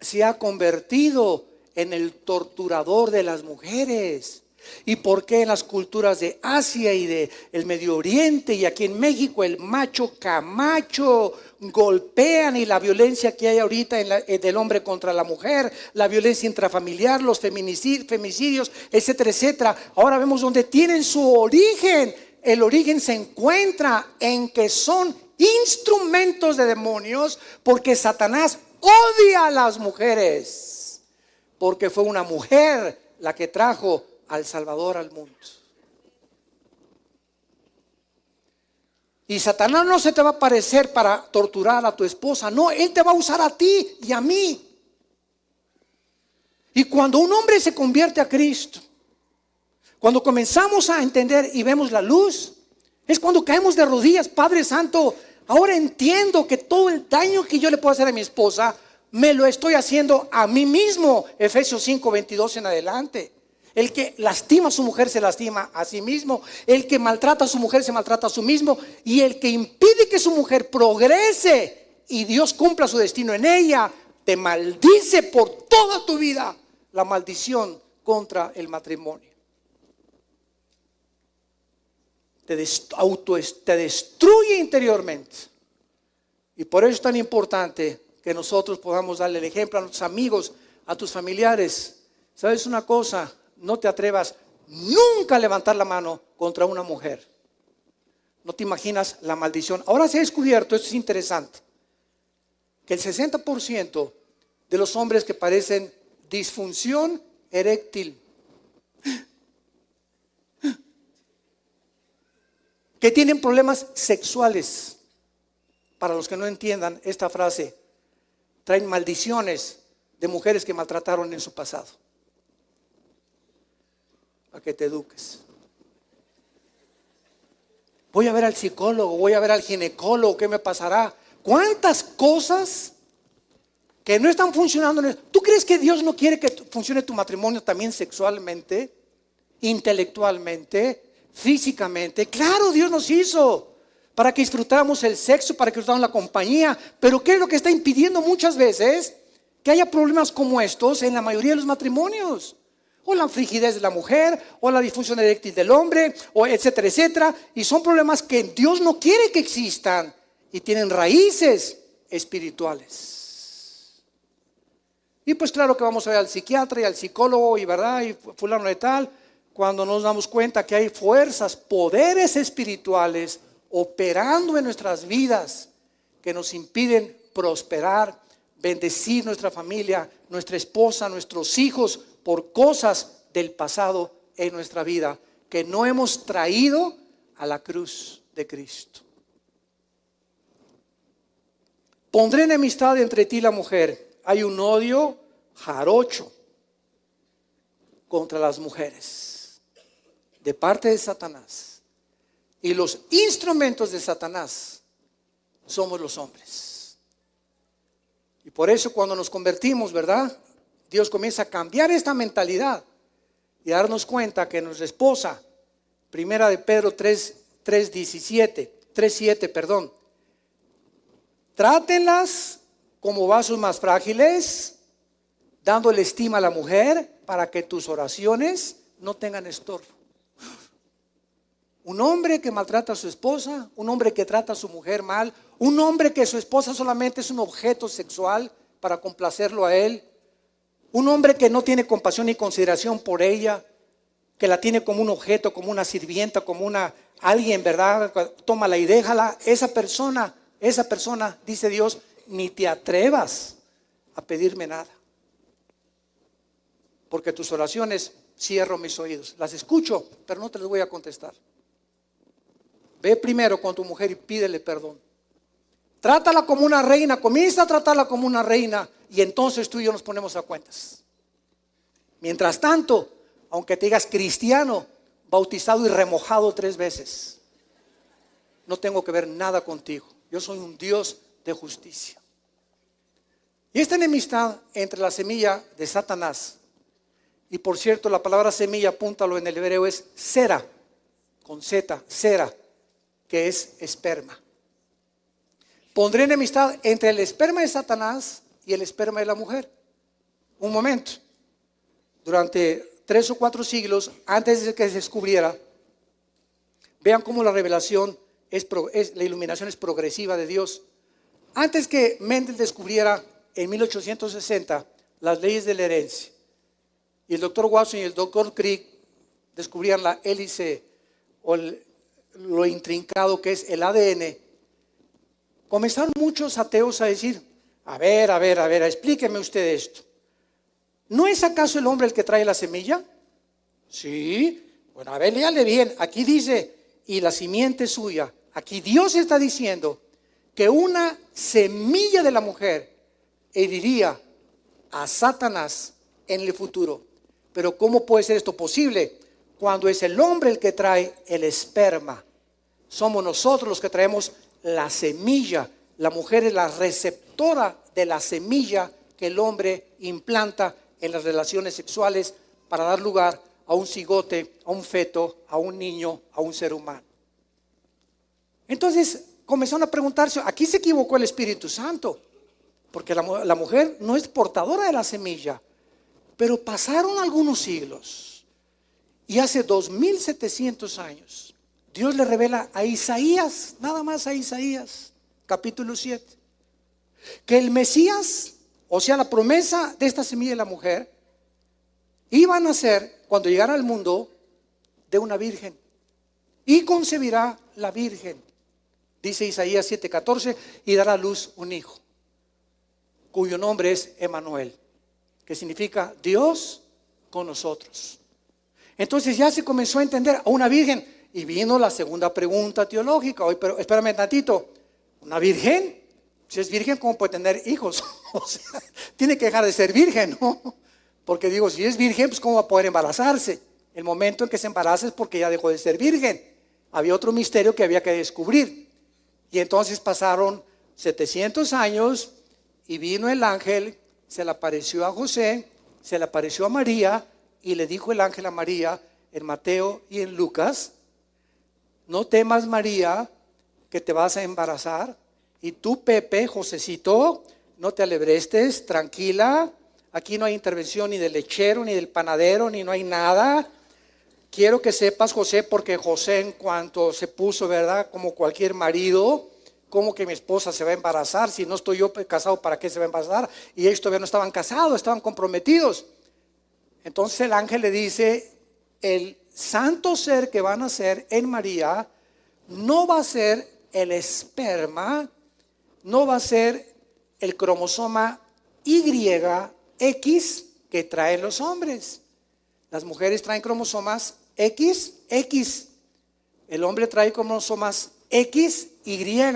se ha convertido en el torturador de las mujeres. ¿Y por qué en las culturas de Asia y de el Medio Oriente y aquí en México el macho camacho golpean y la violencia que hay ahorita eh, del hombre contra la mujer, la violencia intrafamiliar, los feminicidios, etcétera, etcétera? Ahora vemos dónde tienen su origen. El origen se encuentra en que son instrumentos de demonios porque Satanás odia a las mujeres porque fue una mujer la que trajo al Salvador al mundo. Y Satanás no se te va a aparecer para torturar a tu esposa, no, él te va a usar a ti y a mí. Y cuando un hombre se convierte a Cristo, cuando comenzamos a entender y vemos la luz, es cuando caemos de rodillas, Padre Santo, ahora entiendo que todo el daño que yo le puedo hacer a mi esposa, me lo estoy haciendo a mí mismo. Efesios 5, 22 en adelante. El que lastima a su mujer se lastima a sí mismo. El que maltrata a su mujer se maltrata a sí mismo. Y el que impide que su mujer progrese y Dios cumpla su destino en ella, te maldice por toda tu vida la maldición contra el matrimonio. Te, destruye interiormente. Y por eso es tan importante que nosotros podamos darle el ejemplo a nuestros amigos, a tus familiares. ¿Sabes una cosa? No te atrevas nunca a levantar la mano contra una mujer. No te imaginas la maldición. Ahora se ha descubierto, esto es interesante, que el 60% de los hombres que padecen disfunción eréctil, que tienen problemas sexuales, para los que no entiendan esta frase, traen maldiciones de mujeres que maltrataron en su pasado. A que te eduques. Voy a ver al psicólogo, voy a ver al ginecólogo, ¿qué me pasará? ¿Cuántas cosas que no están funcionando? ¿Tú crees que Dios no quiere que funcione tu matrimonio también sexualmente, intelectualmente, físicamente? Claro, Dios nos hizo para que disfrutáramos el sexo, para que disfrutáramos la compañía. Pero ¿qué es lo que está impidiendo muchas veces que haya problemas como estos en la mayoría de los matrimonios? O la frigidez de la mujer, o la disfunción eréctil del hombre, o etcétera, etcétera. Y son problemas que Dios no quiere que existan y tienen raíces espirituales. Y pues claro que vamos a ver al psiquiatra y al psicólogo y verdad, y fulano de tal, cuando nos damos cuenta que hay fuerzas, poderes espirituales operando en nuestras vidas que nos impiden prosperar, bendecir nuestra familia, nuestra esposa, nuestros hijos por cosas del pasado en nuestra vida que no hemos traído a la cruz de Cristo. Pondré enemistad entre ti y la mujer. Hay un odio jarocho contra las mujeres de parte de Satanás. Y los instrumentos de Satanás somos los hombres. Y por eso cuando nos convertimos, ¿verdad? Dios comienza a cambiar esta mentalidad y darnos cuenta que nuestra esposa, primera de Pedro 3, 3 17, 3, 7, perdón, trátenlas como vasos más frágiles, dándole estima a la mujer para que tus oraciones no tengan estorbo. Un hombre que maltrata a su esposa, un hombre que trata a su mujer mal, un hombre que su esposa solamente es un objeto sexual para complacerlo a él, un hombre que no tiene compasión ni consideración por ella, que la tiene como un objeto, como una sirvienta, como una alguien, ¿verdad? Tómala y déjala. Esa persona, esa persona, dice Dios, ni te atrevas a pedirme nada. Porque tus oraciones cierro mis oídos. Las escucho, pero no te las voy a contestar. Ve primero con tu mujer y pídele perdón. Trátala como una reina, comienza a tratarla como una reina y entonces tú y yo nos ponemos a cuentas. Mientras tanto, aunque te digas cristiano, bautizado y remojado tres veces, no tengo que ver nada contigo. Yo soy un Dios de justicia. Y esta enemistad entre la semilla de Satanás, y por cierto, la palabra semilla, apúntalo en el hebreo, es cera, con Z, cera, que es esperma. Pondré enemistad entre el esperma de Satanás y el esperma de la mujer. Un momento. Durante tres o cuatro siglos, antes de que se descubriera, vean cómo la revelación es, la iluminación es progresiva de Dios. Antes que Mendel descubriera en 1860 las leyes de la herencia, y el doctor Watson y el doctor Crick descubrían la hélice o lo intrincado que es el ADN, Comenzaron muchos ateos a decir, a ver, a ver, a ver, explíqueme usted esto. ¿No es acaso el hombre el que trae la semilla? Sí. Bueno, a ver, léale bien. Aquí dice, y la simiente suya. Aquí Dios está diciendo que una semilla de la mujer heriría a Satanás en el futuro. Pero ¿cómo puede ser esto posible? Cuando es el hombre el que trae el esperma. Somos nosotros los que traemos la semilla. La mujer es la receptora de la semilla que el hombre implanta en las relaciones sexuales para dar lugar a un cigote, a un feto, a un niño, a un ser humano. Entonces comenzaron a preguntarse, aquí se equivocó el Espíritu Santo, porque la, la mujer no es portadora de la semilla, pero pasaron algunos siglos y hace 2700 años Dios le revela a Isaías, nada más a Isaías, capítulo 7, que el Mesías, o sea, la promesa de esta semilla de la mujer, iba a nacer cuando llegara al mundo de una virgen y concebirá la virgen, dice Isaías 7:14, y dará a luz un hijo, cuyo nombre es Emanuel, que significa Dios con nosotros. Entonces ya se comenzó a entender a una virgen y vino la segunda pregunta teológica. Hoy, pero espérame tantito. ¿Una virgen? Si es virgen, ¿cómo puede tener hijos? o sea, tiene que dejar de ser virgen, ¿no? Porque digo, si es virgen, pues ¿cómo va a poder embarazarse? El momento en que se embaraza es porque ya dejó de ser virgen. Había otro misterio que había que descubrir. Y entonces pasaron 700 años y vino el ángel, se le apareció a José, se le apareció a María y le dijo el ángel a María en Mateo y en Lucas, no temas María, que te vas a embarazar. Y tú, Pepe, Josecito, no te alebrestes, tranquila. Aquí no hay intervención ni del lechero, ni del panadero, ni no hay nada. Quiero que sepas, José, porque José en cuanto se puso, ¿verdad? Como cualquier marido, como que mi esposa se va a embarazar? Si no estoy yo casado, ¿para qué se va a embarazar? Y ellos todavía no estaban casados, estaban comprometidos. Entonces el ángel le dice, el santo ser que va a nacer en María no va a ser el esperma, no va a ser el cromosoma YX que traen los hombres. Las mujeres traen cromosomas XX. El hombre trae cromosomas XY.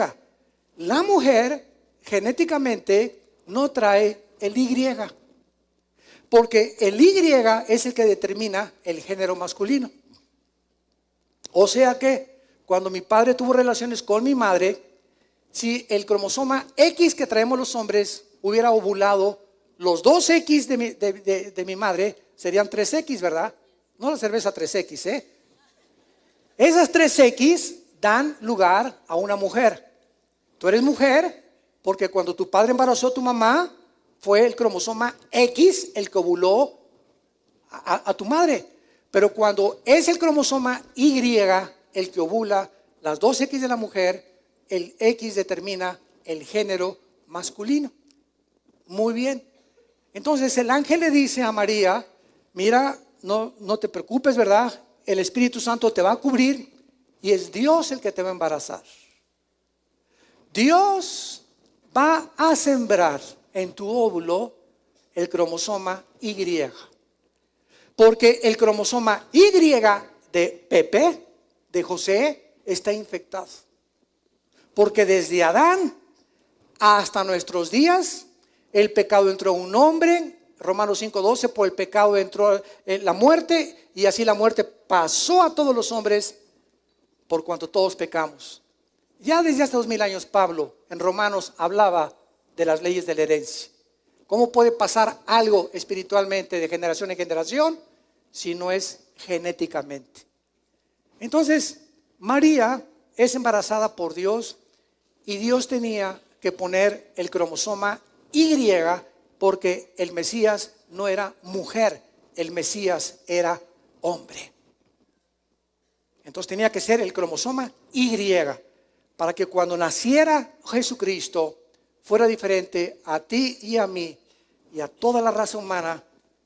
La mujer genéticamente no trae el Y. Porque el Y es el que determina el género masculino. O sea que cuando mi padre tuvo relaciones con mi madre, si el cromosoma X que traemos los hombres hubiera ovulado, los dos X de mi, madre serían 3X, ¿verdad? No la cerveza 3X, ¿eh? Esas 3X dan lugar a una mujer. Tú eres mujer porque cuando tu padre embarazó a tu mamá, fue el cromosoma X el que ovuló a, tu madre. Pero cuando es el cromosoma Y el que ovula las dos X de la mujer, el X determina el género masculino. Muy bien. Entonces el ángel le dice a María, mira, no, no te preocupes, ¿verdad? El Espíritu Santo te va a cubrir y es Dios el que te va a embarazar. Dios va a sembrar en tu óvulo el cromosoma Y. Porque el cromosoma Y de Pepe, de José, está infectado. Porque desde Adán hasta nuestros días, el pecado entró un hombre, Romanos 5:12, por el pecado entró eh, la muerte, y así la muerte pasó a todos los hombres por cuanto todos pecamos. Ya desde hace dos mil años Pablo en Romanos hablaba de las leyes de la herencia. ¿Cómo puede pasar algo espiritualmente de generación en generación si no es genéticamente? Entonces, María es embarazada por Dios y Dios tenía que poner el cromosoma Y porque el Mesías no era mujer, el Mesías era hombre. Entonces tenía que ser el cromosoma Y para que cuando naciera Jesucristo fuera diferente a ti y a mí y a toda la raza humana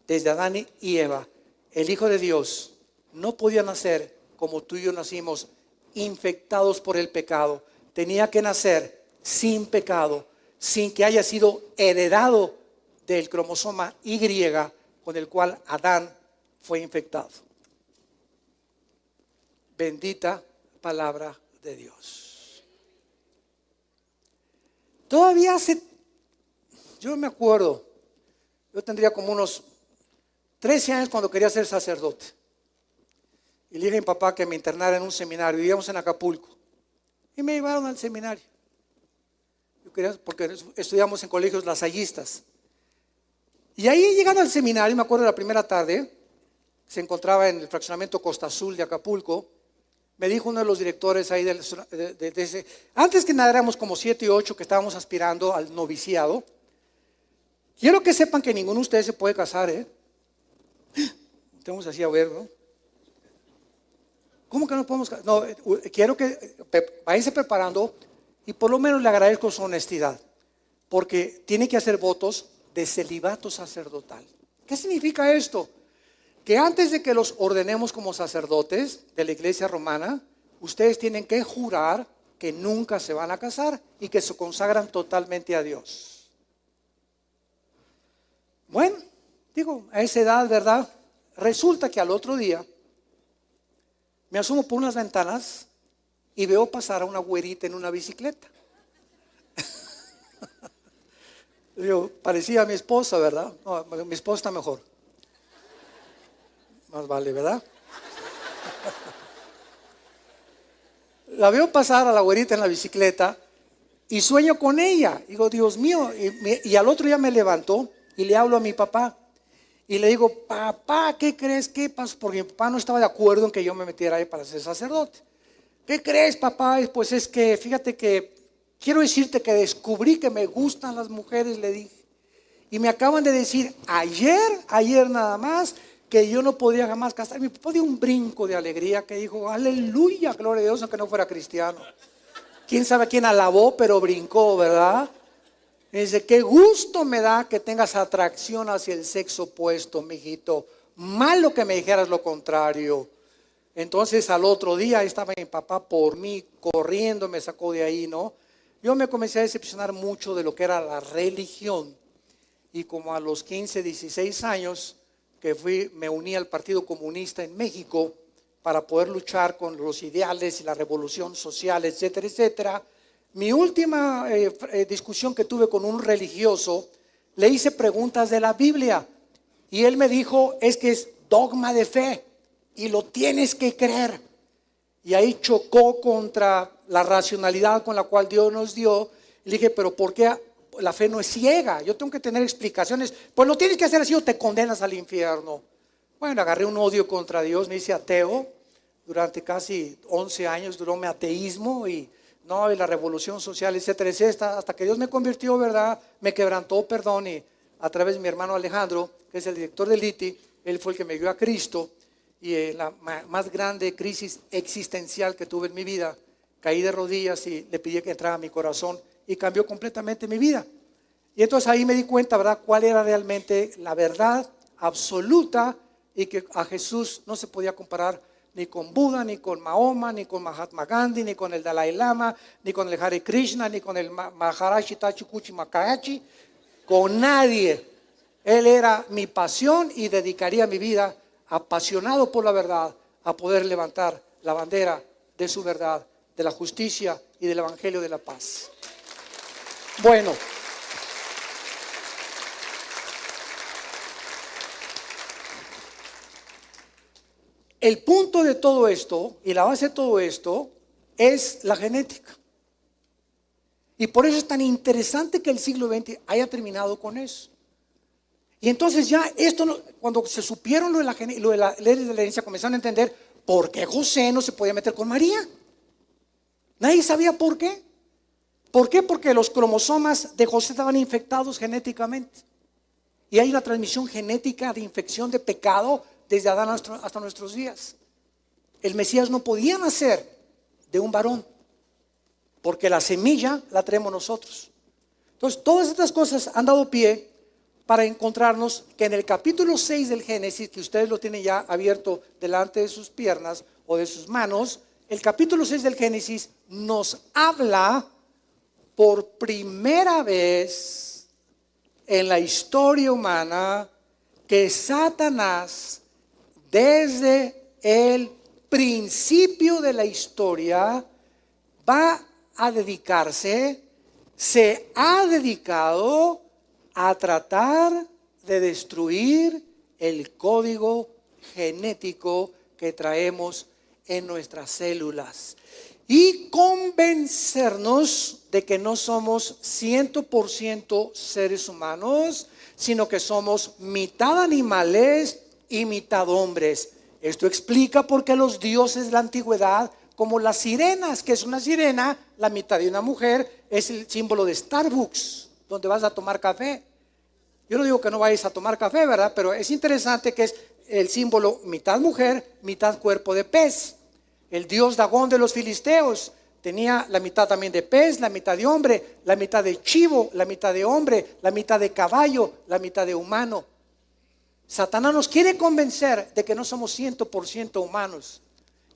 desde Adán y Eva. El Hijo de Dios no podía nacer como tú y yo nacimos infectados por el pecado. Tenía que nacer sin pecado, sin que haya sido heredado del cromosoma Y con el cual Adán fue infectado. Bendita palabra de Dios. Todavía hace, yo me acuerdo, yo tendría como unos 13 años cuando quería ser sacerdote. Y le dije a mi papá que me internara en un seminario. Vivíamos en Acapulco. Y me llevaron al seminario. Yo quería, porque estudiamos en colegios lasallistas. Y ahí llegando al seminario, me acuerdo de la primera tarde, se encontraba en el fraccionamiento Costa Azul de Acapulco me dijo uno de los directores ahí de, ese, antes que nada éramos como siete y ocho que estábamos aspirando al noviciado. Quiero que sepan que ninguno de ustedes se puede casar, ¿eh? Tenemos así a ver, ¿no? ¿Cómo que no podemos casar? No, eh, quiero que váyanse preparando y por lo menos le agradezco su honestidad, porque tiene que hacer votos de celibato sacerdotal. ¿Qué significa esto? Que antes de que los ordenemos como sacerdotes de la iglesia romana, ustedes tienen que jurar que nunca se van a casar y que se consagran totalmente a Dios. Bueno, digo, a esa edad, ¿verdad? Resulta que al otro día me asumo por unas ventanas y veo pasar a una güerita en una bicicleta. Yo, parecía a mi esposa, ¿verdad? No, mi esposa está mejor. Más vale, ¿verdad? La veo pasar a la güerita en la bicicleta y sueño con ella. Digo, Dios mío. Y, al otro día me levanto y le hablo a mi papá. Y le digo, papá, ¿qué crees? ¿Qué pasó? Porque mi papá no estaba de acuerdo en que yo me metiera ahí para ser sacerdote. ¿Qué crees, papá? Pues es que, fíjate que quiero decirte que descubrí que me gustan las mujeres, le dije. Y me acaban de decir, ayer, ayer nada más, que yo no podía jamás casar. Mi papá dio un brinco de alegría que dijo, aleluya, gloria a Dios, aunque no fuera cristiano. Quién sabe quién alabó, pero brincó, ¿verdad? Y dice, qué gusto me da que tengas atracción hacia el sexo opuesto, mijito. Malo que me dijeras lo contrario. Entonces al otro día estaba mi papá por mí, corriendo, me sacó de ahí, ¿no? Yo me comencé a decepcionar mucho de lo que era la religión. y como a los 15, 16 años que fui, me uní al Partido Comunista en México para poder luchar con los ideales y la revolución social, etcétera, etcétera. Mi última eh, eh, discusión que tuve con un religioso, le hice preguntas de la Biblia y él me dijo, es que es dogma de fe y lo tienes que creer. Y ahí chocó contra la racionalidad con la cual Dios nos dio. Le dije, pero ¿por qué la fe no es ciega? Yo tengo que tener explicaciones. Pues lo tienes que hacer así o te condenas al infierno. Bueno, agarré un odio contra Dios, me hice ateo. Durante casi 11 años duró mi ateísmo y no, y la revolución social, etcétera, etcétera, hasta que Dios me convirtió, ¿verdad? Me quebrantó, perdón, y a través de mi hermano Alejandro, que es el director del ITI, él fue el que me dio a Cristo y eh, la más grande crisis existencial que tuve en mi vida, caí de rodillas y le pedí que entrara a mi corazón y cambió completamente mi vida. Y entonces ahí me di cuenta, ¿verdad?, cuál era realmente la verdad absoluta y que a Jesús no se podía comparar ni con Buda, ni con Mahoma, ni con Mahatma Gandhi, ni con el Dalai Lama, ni con el Hare Krishna, ni con el Maharashi Tachikuchi Makayachi, con nadie. Él era mi pasión y dedicaría mi vida apasionado por la verdad, a poder levantar la bandera de su verdad, de la justicia y del Evangelio de la paz. Bueno, el punto de todo esto y la base de todo esto es la genética. Y por eso es tan interesante que el siglo XX haya terminado con eso. Y entonces ya esto, cuando se supieron lo de, la, lo de la ley de la herencia, comenzaron a entender por qué José no se podía meter con María. Nadie sabía por qué. ¿Por qué? Porque los cromosomas de José estaban infectados genéticamente. Y hay una transmisión genética de infección de pecado desde Adán hasta nuestros días. El Mesías no podía nacer de un varón, porque la semilla la traemos nosotros. Entonces, todas estas cosas han dado pie para encontrarnos que en el capítulo 6 del Génesis, que ustedes lo tienen ya abierto delante de sus piernas o de sus manos, el capítulo 6 del Génesis nos habla por primera vez en la historia humana que Satanás, desde el principio de la historia, va a dedicarse, se ha dedicado a tratar de destruir el código genético que traemos en nuestras células y convencernos de que no somos 100% seres humanos, sino que somos mitad animales y mitad hombres. Esto explica por qué los dioses de la antigüedad, como las sirenas, que es una sirena, la mitad de una mujer, es el símbolo de Starbucks donde vas a tomar café. Yo no digo que no vayas a tomar café, ¿verdad? Pero es interesante que es el símbolo mitad mujer, mitad cuerpo de pez. El dios Dagón de los filisteos tenía la mitad también de pez, la mitad de hombre, la mitad de chivo, la mitad de hombre, la mitad de caballo, la mitad de humano. Satanás nos quiere convencer de que no somos 100% humanos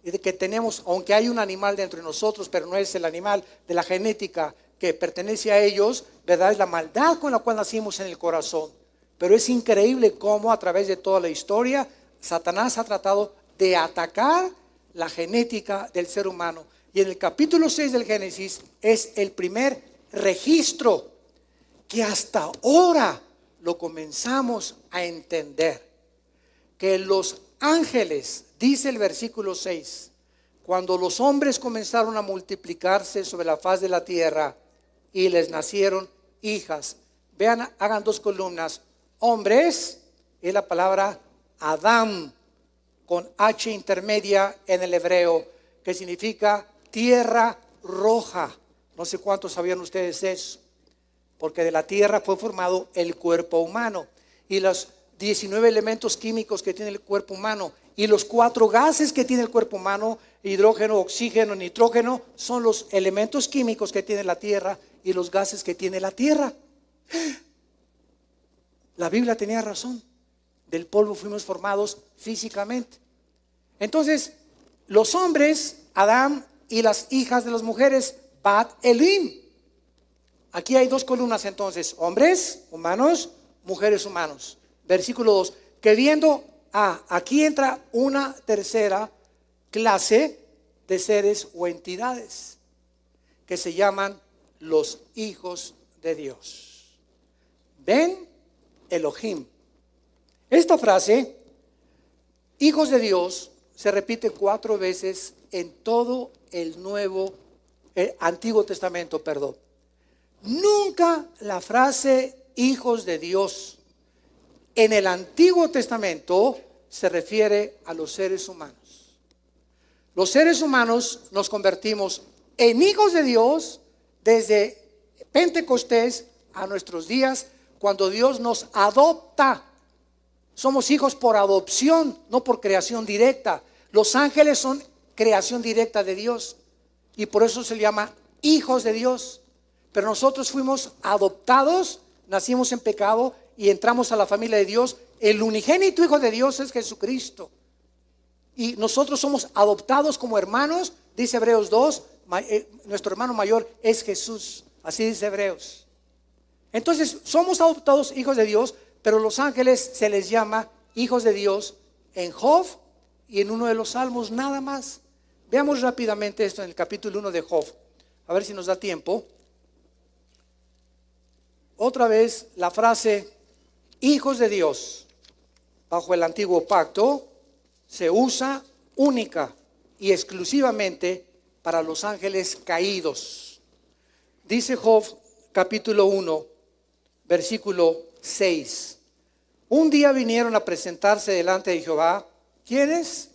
y de que tenemos, aunque hay un animal dentro de nosotros, pero no es el animal de la genética que pertenece a ellos, ¿verdad? Es la maldad con la cual nacimos en el corazón. Pero es increíble cómo a través de toda la historia Satanás ha tratado de atacar la genética del ser humano. Y en el capítulo 6 del Génesis es el primer registro que hasta ahora lo comenzamos a entender. Que los ángeles, dice el versículo 6, cuando los hombres comenzaron a multiplicarse sobre la faz de la tierra, y les nacieron hijas. Vean, hagan dos columnas. Hombres es la palabra Adam con H intermedia en el hebreo, que significa tierra roja. No sé cuántos sabían ustedes eso, porque de la tierra fue formado el cuerpo humano y los 19 elementos químicos que tiene el cuerpo humano y los cuatro gases que tiene el cuerpo humano, hidrógeno, oxígeno, nitrógeno, son los elementos químicos que tiene la tierra y los gases que tiene la tierra. La Biblia tenía razón. Del polvo fuimos formados físicamente. Entonces, los hombres, Adán y las hijas de las mujeres, Bat Elim. Aquí hay dos columnas entonces, hombres, humanos, mujeres humanos. Versículo 2, que viendo, ah, aquí entra una tercera clase de seres o entidades que se llaman los hijos de Dios. Ven Elohim. Esta frase, hijos de Dios, se repite cuatro veces en todo el Nuevo, eh, Antiguo Testamento, perdón. Nunca la frase hijos de Dios en el Antiguo Testamento se refiere a los seres humanos. Los seres humanos nos convertimos en hijos de Dios desde Pentecostés a nuestros días, cuando Dios nos adopta. Somos hijos por adopción, no por creación directa. Los ángeles son creación directa de Dios y por eso se llama hijos de Dios. Pero nosotros fuimos adoptados, nacimos en pecado y entramos a la familia de Dios. El unigénito hijo de Dios es Jesucristo. Y nosotros somos adoptados como hermanos, dice Hebreos 2, eh, nuestro hermano mayor es Jesús, así dice Hebreos. Entonces, somos adoptados hijos de Dios, pero los ángeles se les llama hijos de Dios en Job y en uno de los salmos nada más. Veamos rápidamente esto en el capítulo 1 de Job, a ver si nos da tiempo. Otra vez la frase hijos de Dios bajo el antiguo pacto se usa única y exclusivamente para los ángeles caídos. Dice Job capítulo 1, versículo 6. Un día vinieron a presentarse delante de Jehová. ¿Quiénes?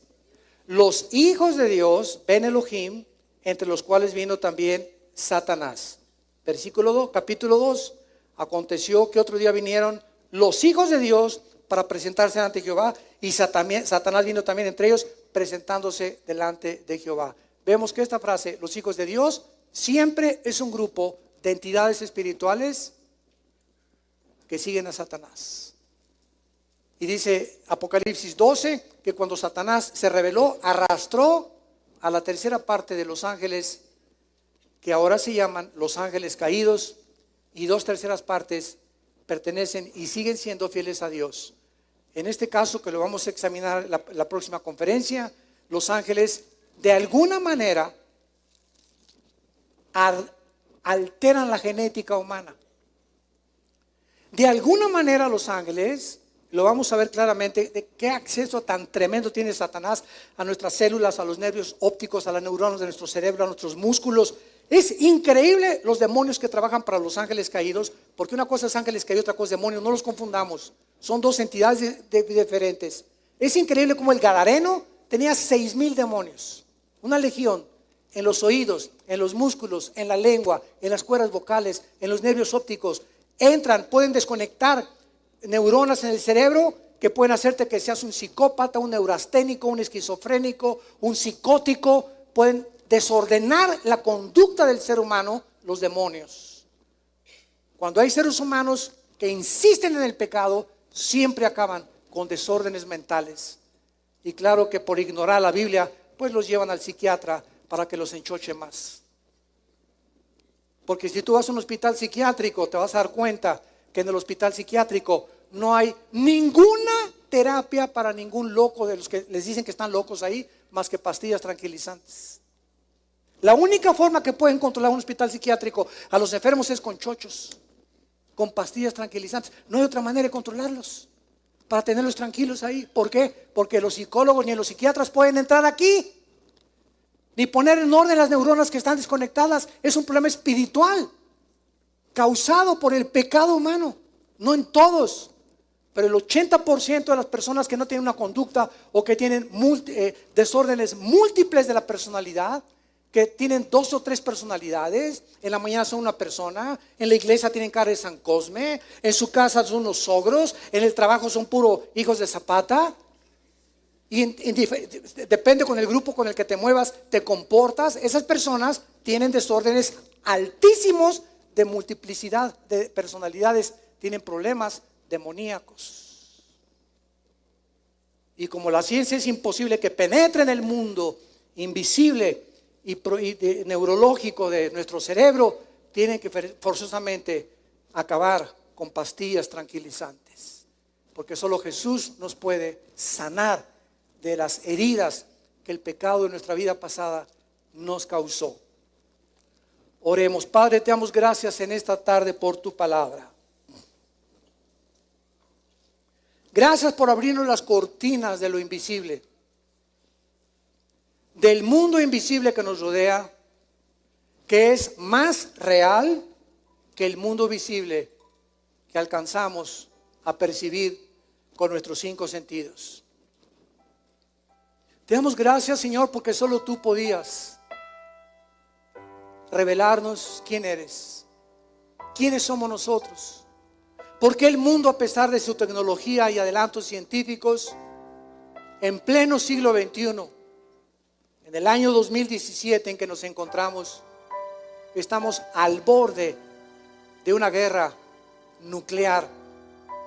Los hijos de Dios, Ben Elohim, entre los cuales vino también Satanás. Versículo 2, capítulo 2. Aconteció que otro día vinieron los hijos de Dios para presentarse ante Jehová y Satanás vino también entre ellos presentándose delante de Jehová. Vemos que esta frase, los hijos de Dios, siempre es un grupo de entidades espirituales que siguen a Satanás. Y dice Apocalipsis 12 que cuando Satanás se rebeló, arrastró a la tercera parte de los ángeles, que ahora se llaman los ángeles caídos, y dos terceras partes pertenecen y siguen siendo fieles a Dios. En este caso, que lo vamos a examinar la, la próxima conferencia, los ángeles de alguna manera alteran la genética humana. De alguna manera los ángeles, lo vamos a ver claramente, de qué acceso tan tremendo tiene Satanás a nuestras células, a los nervios ópticos, a las neuronas de nuestro cerebro, a nuestros músculos. Es increíble los demonios que trabajan para los ángeles caídos, porque una cosa es ángeles caídos, otra cosa es demonios, no los confundamos. Son dos entidades diferentes. Es increíble como el Gadareno tenía seis mil demonios, una legión en los oídos, en los músculos, en la lengua, en las cuerdas vocales, en los nervios ópticos. Entran, pueden desconectar neuronas en el cerebro que pueden hacerte que seas un psicópata, un neurasténico, un esquizofrénico, un psicótico. Pueden desordenar la conducta del ser humano los demonios. Cuando hay seres humanos que insisten en el pecado, siempre acaban con desórdenes mentales. Y claro que por ignorar la Biblia, pues los llevan al psiquiatra para que los enchoche más. Porque si tú vas a un hospital psiquiátrico, te vas a dar cuenta que en el hospital psiquiátrico no hay ninguna terapia para ningún loco de los que les dicen que están locos ahí, más que pastillas tranquilizantes. La única forma que pueden controlar un hospital psiquiátrico a los enfermos es con chochos con pastillas tranquilizantes. No hay otra manera de controlarlos para tenerlos tranquilos ahí. ¿Por qué? Porque los psicólogos ni los psiquiatras pueden entrar aquí, ni poner en orden las neuronas que están desconectadas. Es un problema espiritual causado por el pecado humano, no en todos. Pero el 80% de las personas que no tienen una conducta o que tienen eh, desórdenes múltiples de la personalidad, que tienen dos o tres personalidades. En la mañana son una persona, en la iglesia tienen cara de San Cosme, en su casa son unos sogros, en el trabajo son puro hijos de Zapata. Y depende con el grupo con el que te muevas, te comportas. Esas personas tienen desórdenes altísimos de multiplicidad de personalidades, tienen problemas demoníacos. Y como la ciencia es imposible que penetre en el mundo invisible, y, neurológico de nuestro cerebro tienen que forzosamente acabar con pastillas tranquilizantes, porque solo Jesús nos puede sanar de las heridas que el pecado de nuestra vida pasada nos causó. Oremos, Padre, te damos gracias en esta tarde por tu palabra. Gracias por abrirnos las cortinas de lo invisible, del mundo invisible que nos rodea, que es más real que el mundo visible que alcanzamos a percibir con nuestros cinco sentidos. Te damos gracias, Señor, porque solo tú podías revelarnos quién eres, quiénes somos nosotros. Porque el mundo, a pesar de su tecnología y adelantos científicos, en pleno siglo XXI, en el año 2017 en que nos encontramos, estamos al borde de una guerra nuclear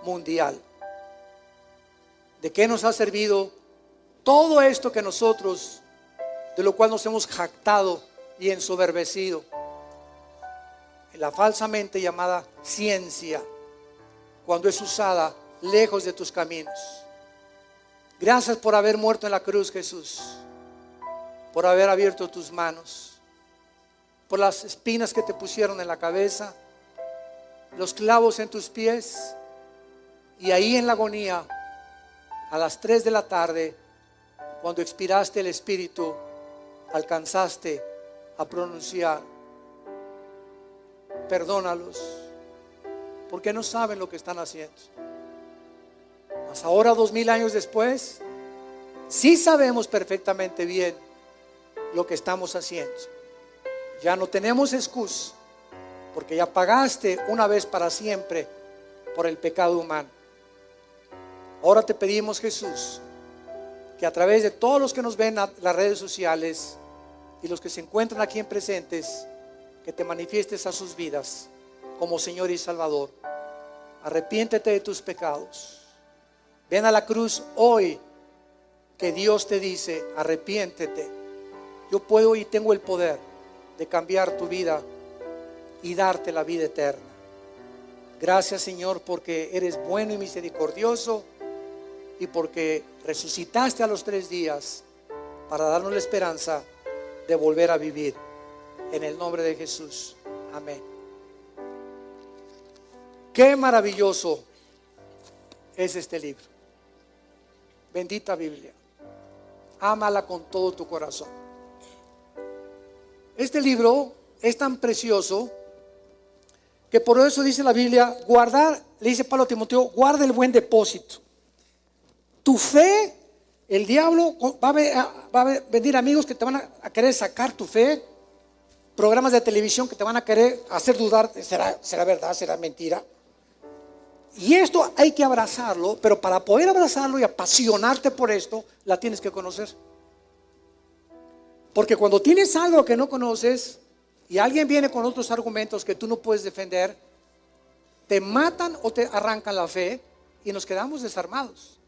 mundial. ¿De qué nos ha servido todo esto que nosotros, de lo cual nos hemos jactado y ensoberbecido? En la falsamente llamada ciencia, cuando es usada lejos de tus caminos. Gracias por haber muerto en la cruz, Jesús, por haber abierto tus manos, por las espinas que te pusieron en la cabeza los clavos en tus pies y ahí en la agonía, a las 3 de la tarde, cuando expiraste el Espíritu, alcanzaste a pronunciar, perdónalos, porque no saben lo que están haciendo. Mas ahora, dos mil años después, sí sabemos perfectamente bien lo que estamos haciendo. Ya no tenemos excusa porque ya pagaste una vez para siempre por el pecado humano. Ahora te pedimos, Jesús, que a través de todos los que nos ven en las redes sociales y los que se encuentran aquí en presentes, que te manifiestes a sus vidas como Señor y Salvador. Arrepiéntete de tus pecados. Ven a la cruz hoy que Dios te dice, arrepiéntete. Yo puedo y tengo el poder de cambiar tu vida y darte la vida eterna. Gracias Señor porque eres bueno y misericordioso y porque resucitaste a los tres días para darnos la esperanza de volver a vivir. En el nombre de Jesús. Amén. Qué maravilloso es este libro. Bendita Biblia. Ámala con todo tu corazón. Este libro es tan precioso que por eso dice la Biblia, guardar, le dice Pablo a Timoteo, guarda el buen depósito. Tu fe, el diablo va a, venir amigos que te van a, querer sacar tu fe, programas de televisión que te van a querer hacer dudar, ¿será, será verdad, será mentira? Y esto hay que abrazarlo, pero para poder abrazarlo y apasionarte por esto, la tienes que conocer. Porque cuando tienes algo que no conoces, y alguien viene con otros argumentos que tú no puedes defender, te matan o te arrancan la fe y nos quedamos desarmados.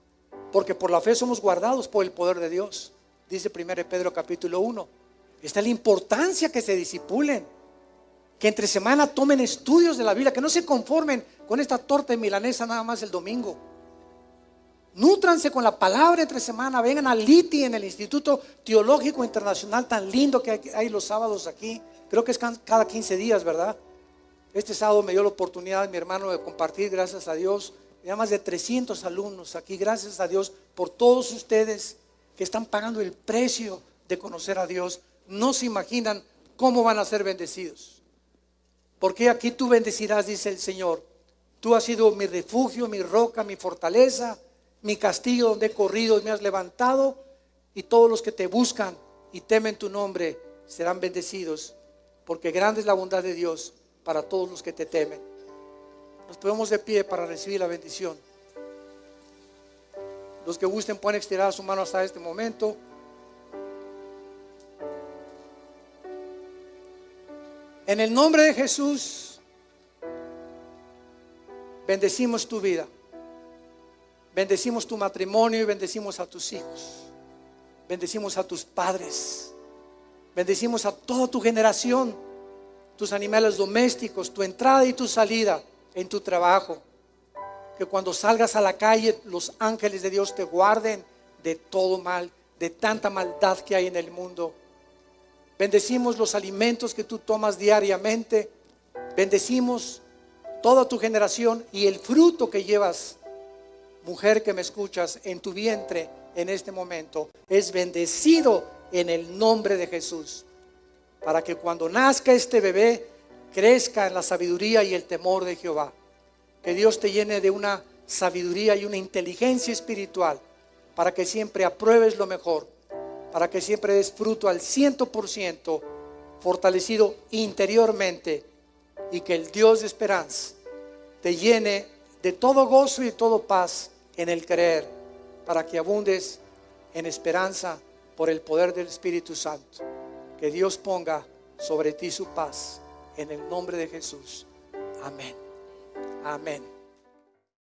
Porque por la fe somos guardados por el poder de Dios. Dice 1 Pedro capítulo 1. Está la importancia que se disipulen, que entre semana tomen estudios de la Biblia, que no se conformen con esta torta milanesa nada más el domingo. Nútranse con la palabra entre semana, vengan a Liti en el Instituto Teológico Internacional tan lindo que hay los sábados aquí creo que es cada 15 días, ¿verdad? Este sábado me dio la oportunidad mi hermano de compartir, gracias a Dios, ya más de 300 alumnos aquí, gracias a Dios por todos ustedes que están pagando el precio de conocer a Dios. No se imaginan cómo van a ser bendecidos. Porque aquí tú bendecirás, dice el Señor. Tú has sido mi refugio, mi roca, mi fortaleza, mi castillo donde he corrido y me has levantado. Y todos los que te buscan y temen tu nombre serán bendecidos porque grande es la bondad de Dios para todos los que te temen. Nos ponemos de pie para recibir la bendición. Los que gusten pueden estirar su mano hasta este momento. En el nombre de Jesús, bendecimos tu vida. Bendecimos tu matrimonio y bendecimos a tus hijos. Bendecimos a tus padres. Bendecimos a toda tu generación, tus animales domésticos, tu entrada y tu salida en tu trabajo. Que cuando salgas a la calle los ángeles de Dios te guarden de todo mal, de tanta maldad que hay en el mundo. Bendecimos los alimentos que tú tomas diariamente. Bendecimos toda tu generación y el fruto que llevas, mujer que me escuchas, en tu vientre en este momento, es bendecido en el nombre de Jesús. Para que cuando nazca este bebé, crezca en la sabiduría y el temor de Jehová. Que Dios te llene de una sabiduría y una inteligencia espiritual para que siempre apruebes lo mejor, para que siempre des fruto al ciento por ciento, fortalecido interiormente y que el Dios de esperanza te llene de todo gozo y todo paz en el creer, para que abundes en esperanza por el poder del Espíritu Santo. Que Dios ponga sobre ti su paz en el nombre de Jesús. Amén. Amén.